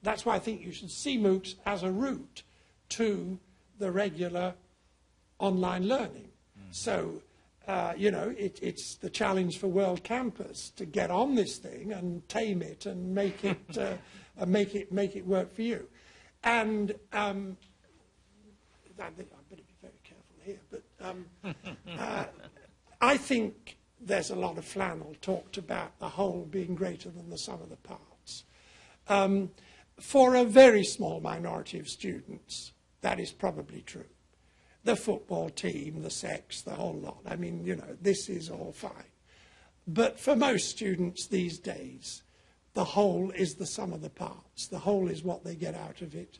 Speaker 2: that's why I think you should see MOOCs as a route to the regular online learning. So, uh, you know, it, it's the challenge for World Campus to get on this thing and tame it and make it, uh, and make it, make it work for you. And um, I think I better be very careful here, but um, uh, I think there's a lot of flannel talked about the whole being greater than the sum of the parts. Um, for a very small minority of students, that is probably true. The football team, the sex, the whole lot. I mean, you know, this is all fine. But for most students these days, the whole is the sum of the parts. The whole is what they get out of it.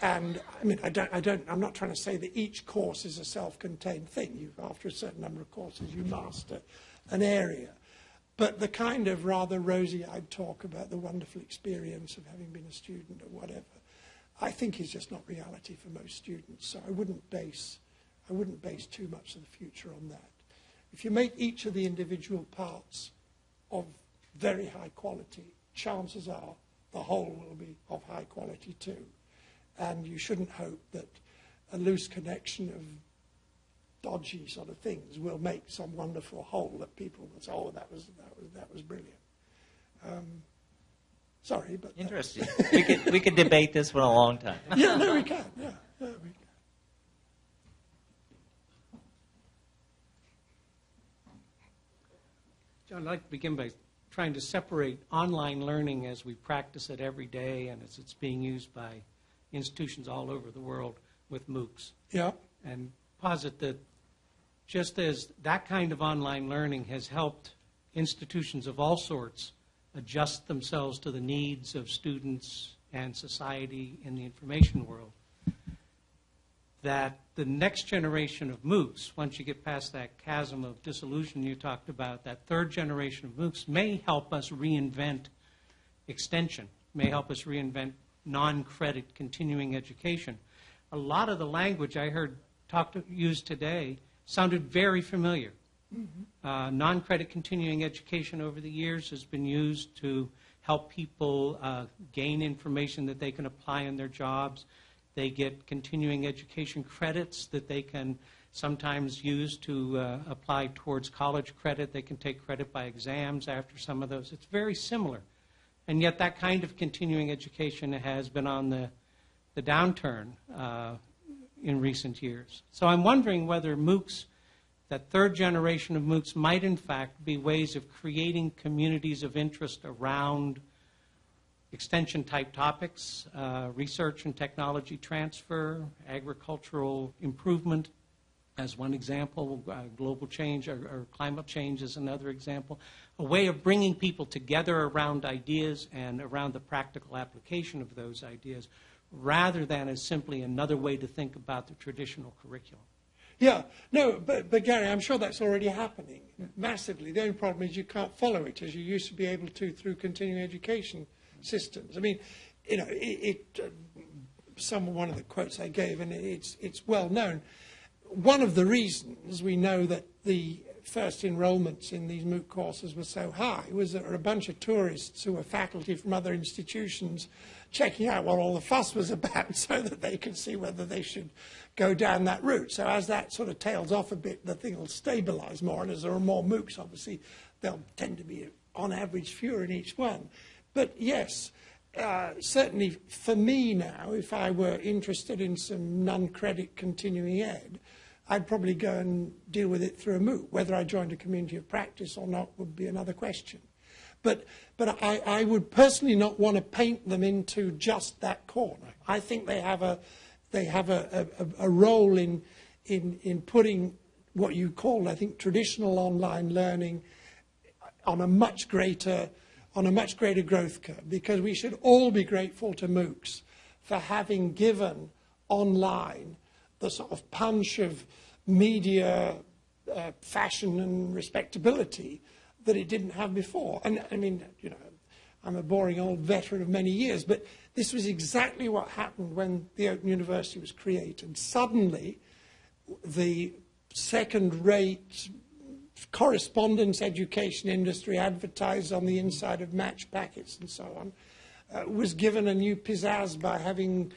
Speaker 2: And I mean, I don't, I don't, I'm not trying to say that each course is a self-contained thing. You, after a certain number of courses, you master an area. But the kind of rather rosy-eyed talk about the wonderful experience of having been a student or whatever, I think is just not reality for most students. So I wouldn't base, I wouldn't base too much of the future on that. If you make each of the individual parts of very high quality, chances are the whole will be of high quality too. And you shouldn't hope that a loose connection of dodgy sort of things will make some wonderful whole that people will say, oh, that was, that was, that was brilliant. Um, Sorry, but
Speaker 6: Interesting. we could we could debate this for a long time.
Speaker 2: yeah, no, we can. Yeah, yeah, we can.
Speaker 7: I'd like to begin by trying to separate online learning as we practice it every day and as it's being used by institutions all over the world with MOOCs,
Speaker 2: Yeah,
Speaker 7: and posit that just as that kind of online learning has helped institutions of all sorts adjust themselves to the needs of students and society in the information world, that the next generation of MOOCs, once you get past that chasm of disillusion you talked about, that third generation of MOOCs may help us reinvent extension, may help us reinvent non-credit continuing education. A lot of the language I heard talked used today sounded very familiar. Uh, non-credit continuing education over the years has been used to help people uh, gain information that they can apply in their jobs. They get continuing education credits that they can sometimes use to uh, apply towards college credit. They can take credit by exams after some of those. It's very similar. And yet, that kind of continuing education has been on the, the downturn uh, in recent years. So, I'm wondering whether MOOCs, that third generation of MOOCs, might in fact be ways of creating communities of interest around extension type topics, uh, research and technology transfer, agricultural improvement as one example, uh, global change or, or climate change is another example. A way of bringing people together around ideas and around the practical application of those ideas rather than as simply another way to think about the traditional curriculum.
Speaker 2: yeah. No, but, but Gary, I'm sure that's already happening massively. The only problem is you can't follow it as you used to be able to through continuing education systems. I mean, you know, it, it uh, some one of the quotes I gave, and it's it's well known. One of the reasons we know that the first enrollments in these MOOC courses were so high was that there were a bunch of tourists who were faculty from other institutions checking out what all the fuss was about so that they could see whether they should go down that route. So as that sort of tails off a bit, the thing will stabilize more, and as there are more MOOCs, obviously, they'll tend to be, on average, fewer in each one. But yes, uh, certainly for me now, if I were interested in some non-credit continuing ed, I'd probably go and deal with it through a MOOC. Whether I joined a community of practice or not would be another question. But, but I, I would personally not want to paint them into just that corner. I think they have a, they have a, a, a role in, in, in putting what you call, I think, traditional online learning on a much greater on a much greater growth curve because we should all be grateful to MOOCs for having given online the sort of punch of media uh, fashion and respectability that it didn't have before. And I mean, you know, I'm a boring old veteran of many years, but this was exactly what happened when the Open University was created. Suddenly, the second-rate correspondence education industry advertised on the inside of match packets and so on, uh, was given a new pizzazz by having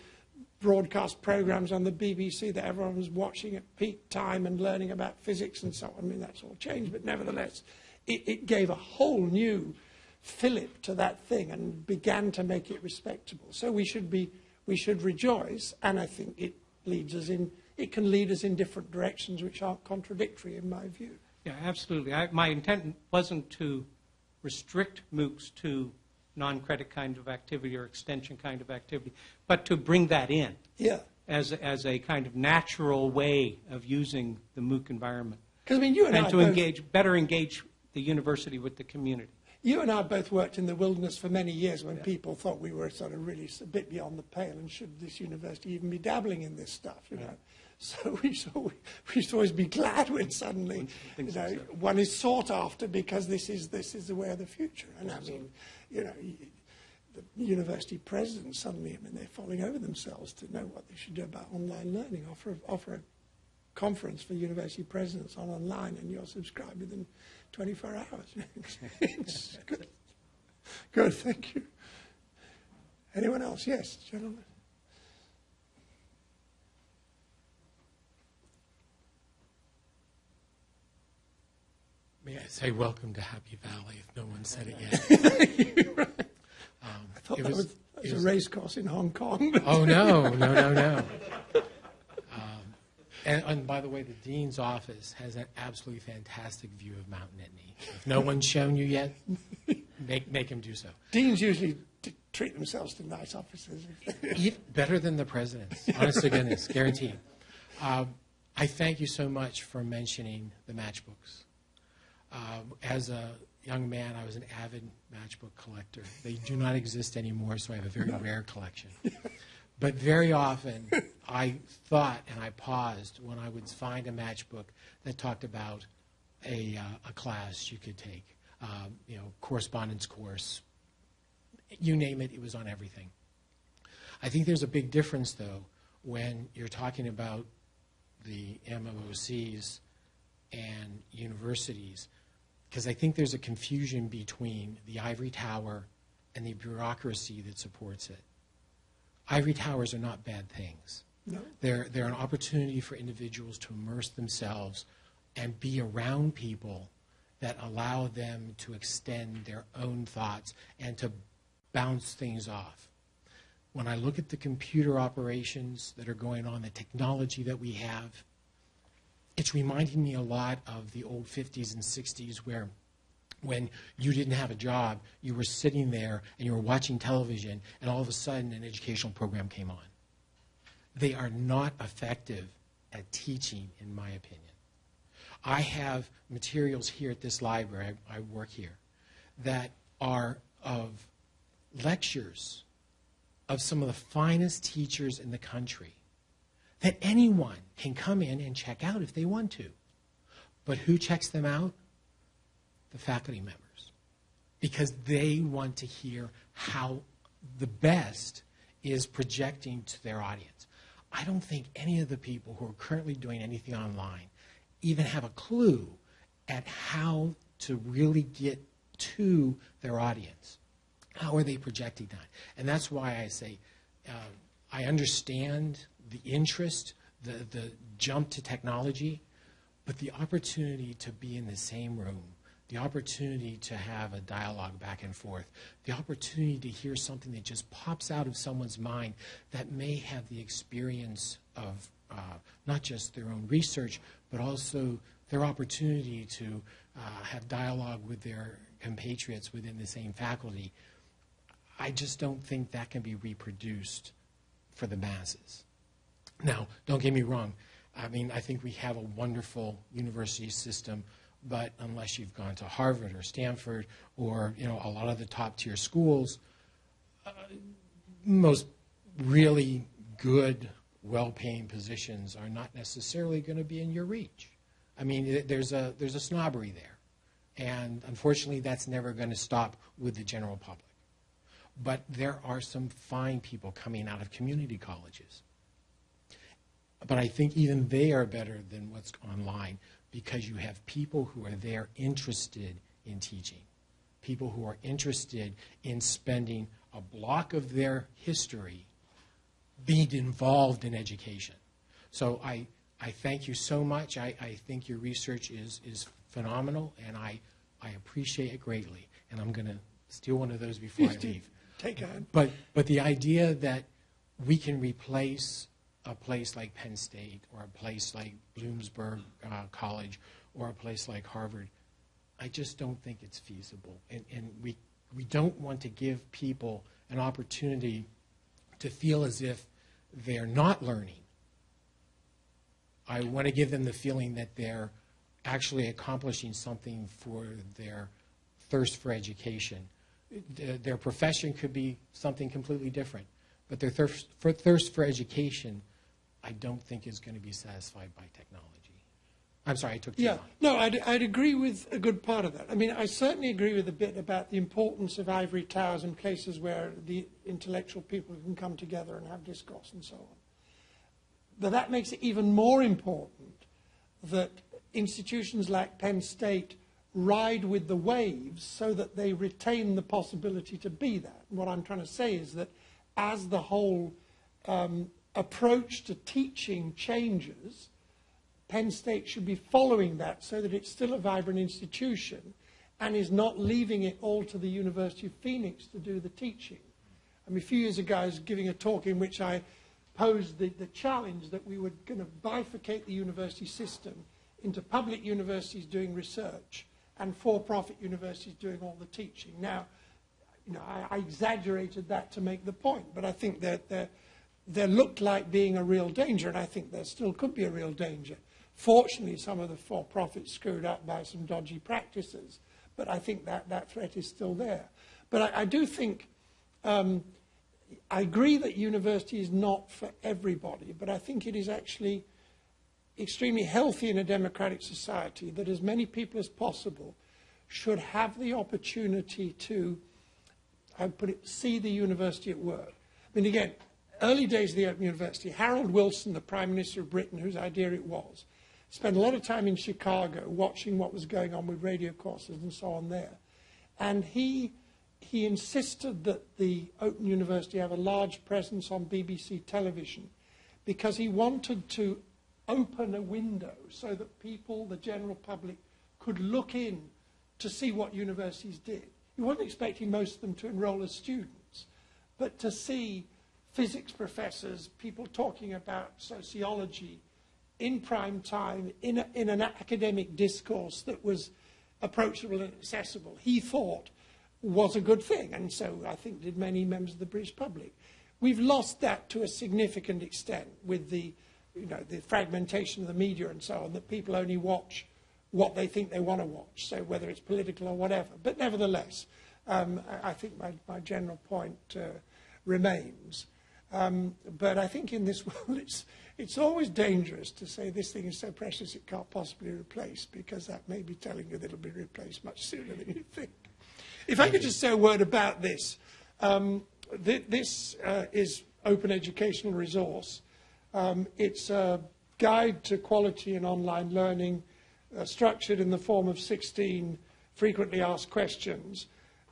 Speaker 2: broadcast programs on the BBC that everyone was watching at peak time and learning about physics and so on. I mean, that's all changed, but nevertheless, it, it gave a whole new fillip to that thing and began to make it respectable. So we should be, we should rejoice, and I think it leads us in, it can lead us in different directions which aren't contradictory in my view.
Speaker 7: Yeah, absolutely. I, my intent wasn't to restrict MOOCs to non-credit kind of activity or extension kind of activity, but to bring that in
Speaker 2: Yeah.
Speaker 7: as, as a kind of natural way of using the MOOC environment.
Speaker 2: Because I mean, you and,
Speaker 7: And
Speaker 2: I
Speaker 7: to
Speaker 2: both,
Speaker 7: engage, better engage the university with the community.
Speaker 2: you and I both worked in the wilderness for many years when people thought we were sort of really a bit beyond the pale, and should this university even be dabbling in this stuff? You know. So we should, we should always be glad when suddenly you know, one is sought after because this is, this is the way of the future. And I mean, you know, the university presidents suddenly, I mean, they're falling over themselves to know what they should do about online learning. Offer, offer a conference for university presidents on online and you're subscribed within 24 hours. it's good. Good, thank you. Anyone else? Yes, gentlemen.
Speaker 8: May I say welcome to Happy Valley if no one said it yet? Um,
Speaker 2: thought
Speaker 8: It
Speaker 2: that
Speaker 8: was-
Speaker 2: was,
Speaker 8: it
Speaker 2: was a race course in Hong Kong.
Speaker 8: Oh, no, no, no, no. Um, And, and by the way, the dean's office has an absolutely fantastic view of Mount Nittany. If no one's shown you yet, make, make him do so.
Speaker 2: Deans usually treat themselves to nice offices.
Speaker 8: Eat better than the president's, honest to goodness, guaranteed. Um, I thank you so much for mentioning the matchbooks. Um, as a young man, I was an avid matchbook collector. They do not exist anymore, so I have a very rare collection. But very often, I thought and I paused when I would find a matchbook that talked about a, uh, a class you could take, um, you know, correspondence course, you name it, it was on everything. I think there's a big difference, though, when you're talking about the MOOCs and universities, because I think there's a confusion between the ivory tower and the bureaucracy that supports it. Ivory towers are not bad things.
Speaker 2: No.
Speaker 8: They're, they're an opportunity for individuals to immerse themselves and be around people that allow them to extend their own thoughts and to bounce things off. When I look at the computer operations that are going on, the technology that we have, it's reminding me a lot of the old 50s and 60s where when you didn't have a job, you were sitting there and you were watching television, and all of a sudden an educational program came on. They are not effective at teaching, in my opinion. I have materials here at this library, I, I work here, that are of lectures of some of the finest teachers in the country that anyone can come in and check out if they want to. But who checks them out? The faculty members. Because they want to hear how the best is projecting to their audience. I don't think any of the people who are currently doing anything online even have a clue at how to really get to their audience. How are they projecting that? And that's why I say uh, I understand the interest, the, the jump to technology, but the opportunity to be in the same room, the opportunity to have a dialogue back and forth, the opportunity to hear something that just pops out of someone's mind that may have the experience of uh, not just their own research, but also their opportunity to uh, have dialogue with their compatriots within the same faculty. I just don't think that can be reproduced for the masses. Now, don't get me wrong. I mean, I think we have a wonderful university system, but unless you've gone to Harvard or Stanford or you know a lot of the top tier schools, uh, most really good, well-paying positions are not necessarily going to be in your reach. I mean, there's a there's a snobbery there, and unfortunately, that's never going to stop with the general public. But there are some fine people coming out of community colleges. But I think even they are better than what's online because you have people who are there interested in teaching, people who are interested in spending a block of their history being involved in education. So I, I thank you so much. I, I think your research is, is phenomenal, and I, I appreciate it greatly. And I'm going to steal one of those before I leave.
Speaker 2: Take on.
Speaker 8: But, but the idea that we can replace a place like Penn State or a place like Bloomsburg uh, College or a place like Harvard, I just don't think it's feasible. And, and we, we don't want to give people an opportunity to feel as if they're not learning. I want to give them the feeling that they're actually accomplishing something for their thirst for education. Th- Their profession could be something completely different, but their thirst for, thirst for education, I don't think is going to be satisfied by technology. I'm sorry, I took too
Speaker 2: Yeah,
Speaker 8: long.
Speaker 2: no, I'd, I'd agree with a good part of that. I mean, I certainly agree with a bit about the importance of ivory towers and places where the intellectual people can come together and have discourse and so on. But that makes it even more important that institutions like Penn State ride with the waves so that they retain the possibility to be that. What I'm trying to say is that as the whole um, approach to teaching changes, Penn State should be following that so that it's still a vibrant institution and is not leaving it all to the University of Phoenix to do the teaching. I mean, a few years ago, I was giving a talk in which I posed the, the challenge that we were going to bifurcate the university system into public universities doing research and for-profit universities doing all the teaching. Now, you know, I, I exaggerated that to make the point, but I think that there, there looked like being a real danger, and I think there still could be a real danger. Fortunately, some of the for-profits screwed up by some dodgy practices, but I think that, that threat is still there. But I, I do think, um, I agree that university is not for everybody, but I think it is actually extremely healthy in a democratic society that as many people as possible should have the opportunity to, I put it, see the university at work. I mean, again, early days of the Open University, Harold Wilson, the Prime Minister of Britain, whose idea it was, spent a lot of time in Chicago watching what was going on with radio courses and so on there. And he, he insisted that the Open University have a large presence on BBC television because he wanted to open a window so that people, the general public, could look in to see what universities did. He wasn't expecting most of them to enroll as students, but to see physics professors, people talking about sociology in prime time, in, a, in an academic discourse that was approachable and accessible, he thought was a good thing. And so I think did many members of the British public. We've lost that to a significant extent with the you know, the fragmentation of the media and so on, that people only watch what they think they want to watch, so whether it's political or whatever. But nevertheless, um, I, think my, my general point uh, remains. Um, but I think in this world, it's, it's always dangerous to say this thing is so precious it can't possibly replace, because that may be telling you that it'll be replaced much sooner than you think. If I could just say a word about this. Um, th this uh, is open educational resource. Um, it's a guide to quality in online learning, uh, structured in the form of 16 frequently asked questions.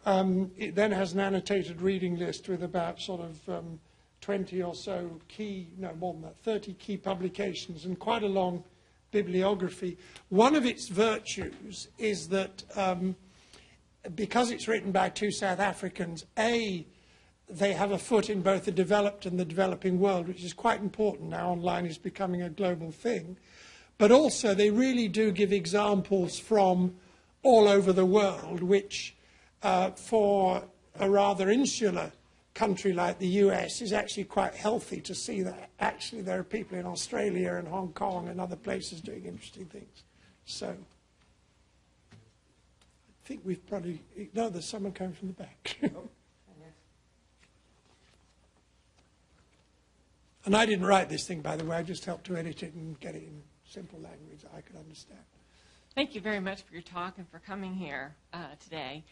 Speaker 2: Um, it then has an annotated reading list with about sort of um, 20 or so key, no more than that, 30 key publications and quite a long bibliography. One of its virtues is that um, because it's written by two South Africans, A, they have a foot in both the developed and the developing world, which is quite important now. Online is becoming a global thing. But also, they really do give examples from all over the world, which uh, for a rather insular country like the US is actually quite healthy to see that actually there are people in Australia and Hong Kong and other places doing interesting things. So I think we've probably, no, there's someone coming from the back. And I didn't write this thing, by the way. I just helped to edit it and get it in simple language that I could understand.
Speaker 9: Thank you very much for your talk and for coming here uh, today.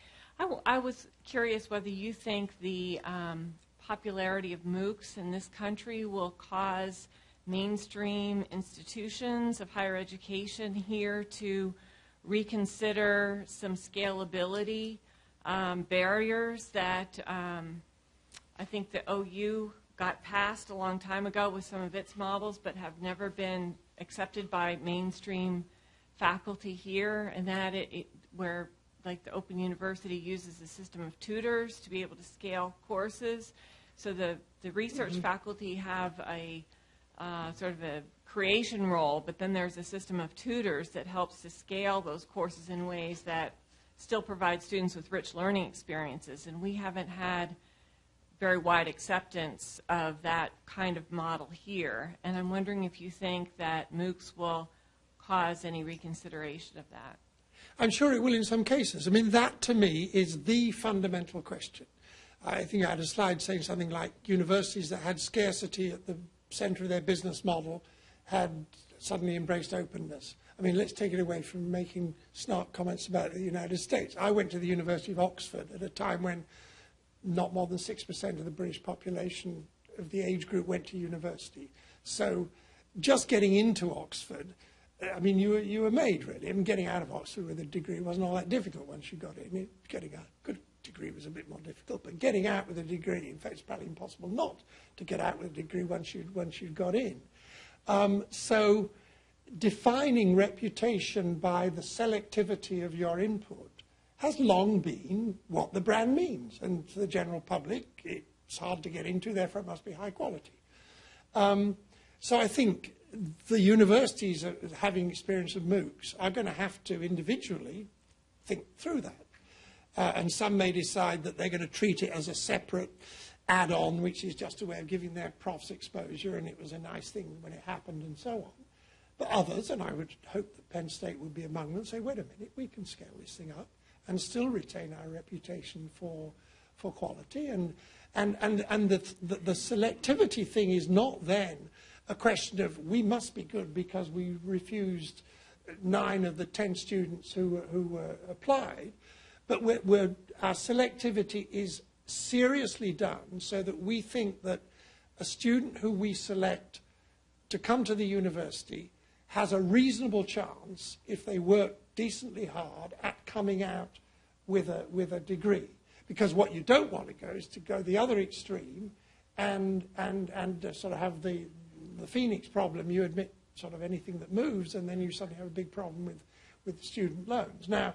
Speaker 9: I, was curious whether you think the um, popularity of MOOCs in this country will cause mainstream institutions of higher education here to reconsider some scalability um, barriers that um, I think the OU got passed a long time ago with some of its models, but have never been accepted by mainstream faculty here, and that it, it, where like the Open University uses a system of tutors to be able to scale courses. So the, the research mm-hmm. faculty have a uh, sort of a creation role, but then there's a system of tutors that helps to scale those courses in ways that still provide students with rich learning experiences. And we haven't had very wide acceptance of that kind of model here. And I'm wondering if you think that MOOCs will cause any reconsideration of that.
Speaker 2: I'm sure it will in some cases. I mean, that to me is the fundamental question. I think I had a slide saying something like universities that had scarcity at the center of their business model had suddenly embraced openness. I mean, let's take it away from making snark comments about the United States. I went to the University of Oxford at a time when not more than 6% of the British population of the age group went to university. So just getting into Oxford, I mean, you were, you were made, really. I mean, getting out of Oxford with a degree wasn't all that difficult once you got in. mean, getting a good degree was a bit more difficult, but getting out with a degree, in fact, it's probably impossible not to get out with a degree once you'd, once you'd got in. Um, so defining reputation by the selectivity of your input has long been what the brand means. And to the general public, it's hard to get into, therefore it must be high quality. Um, so I think the universities are, having experience of MOOCs are going to have to individually think through that. Uh, and some may decide that they're going to treat it as a separate add-on, which is just a way of giving their profs exposure, and it was a nice thing when it happened, and so on. But others, and I would hope that Penn State would be among them, say, wait a minute, we can scale this thing up and still retain our reputation for, for quality. And, and, and, and the, the, the selectivity thing is not then a question of we must be good because we refused nine of the ten students who, who applied, but we're, we're, our selectivity is seriously done so that we think that a student who we select to come to the university has a reasonable chance, if they work decently hard, at coming out with a, with a degree. Because what you don't want to go is to go the other extreme and, and, and uh, sort of have the, the Phoenix problem. You admit sort of anything that moves, and then you suddenly have a big problem with, with student loans. Now,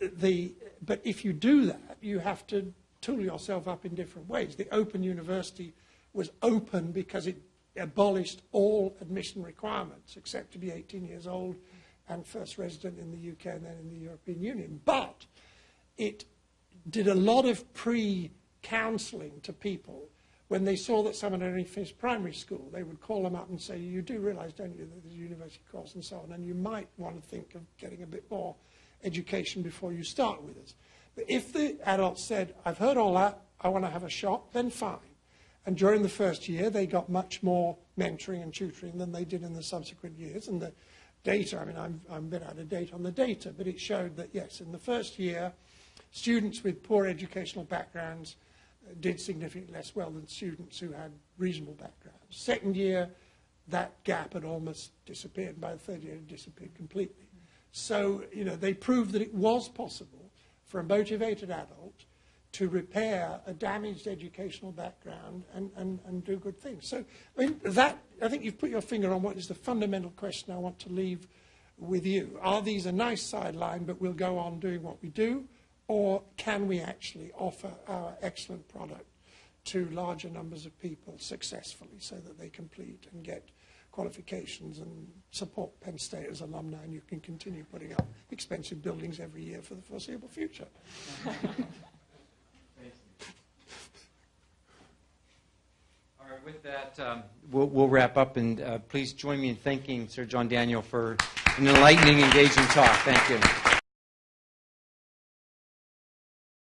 Speaker 2: the, but if you do that, you have to tool yourself up in different ways. The Open University was open because it abolished all admission requirements except to be 18 years old and first resident in the UK and then in the European Union. But it did a lot of pre-counselling to people when they saw that someone had only finished primary school. They would call them up and say, you do realise, don't you, that there's a university course and so on, and you might want to think of getting a bit more education before you start with us. But if the adult said, I've heard all that, I want to have a shot, then fine. And during the first year, they got much more mentoring and tutoring than they did in the subsequent years. And the data, I mean, I'm, I'm a bit out of date on the data, but it showed that, yes, in the first year, students with poor educational backgrounds did significantly less well than students who had reasonable backgrounds. Second year, that gap had almost disappeared. By the third year, it disappeared completely. So, you know, they proved that it was possible for a motivated adult to repair a damaged educational background and, and, and do good things. So, I mean, that, I think you've put your finger on what is the fundamental question I want to leave with you. Are these a nice sideline, but we'll go on doing what we do? Or can we actually offer our excellent product to larger numbers of people successfully so that they complete and get qualifications and support Penn State as alumni and you can continue putting up expensive buildings every year for the foreseeable future?
Speaker 1: All right, with that, um, we'll, we'll wrap up, and uh, please join me in thanking Sir John Daniel for an enlightening, engaging talk. Thank you.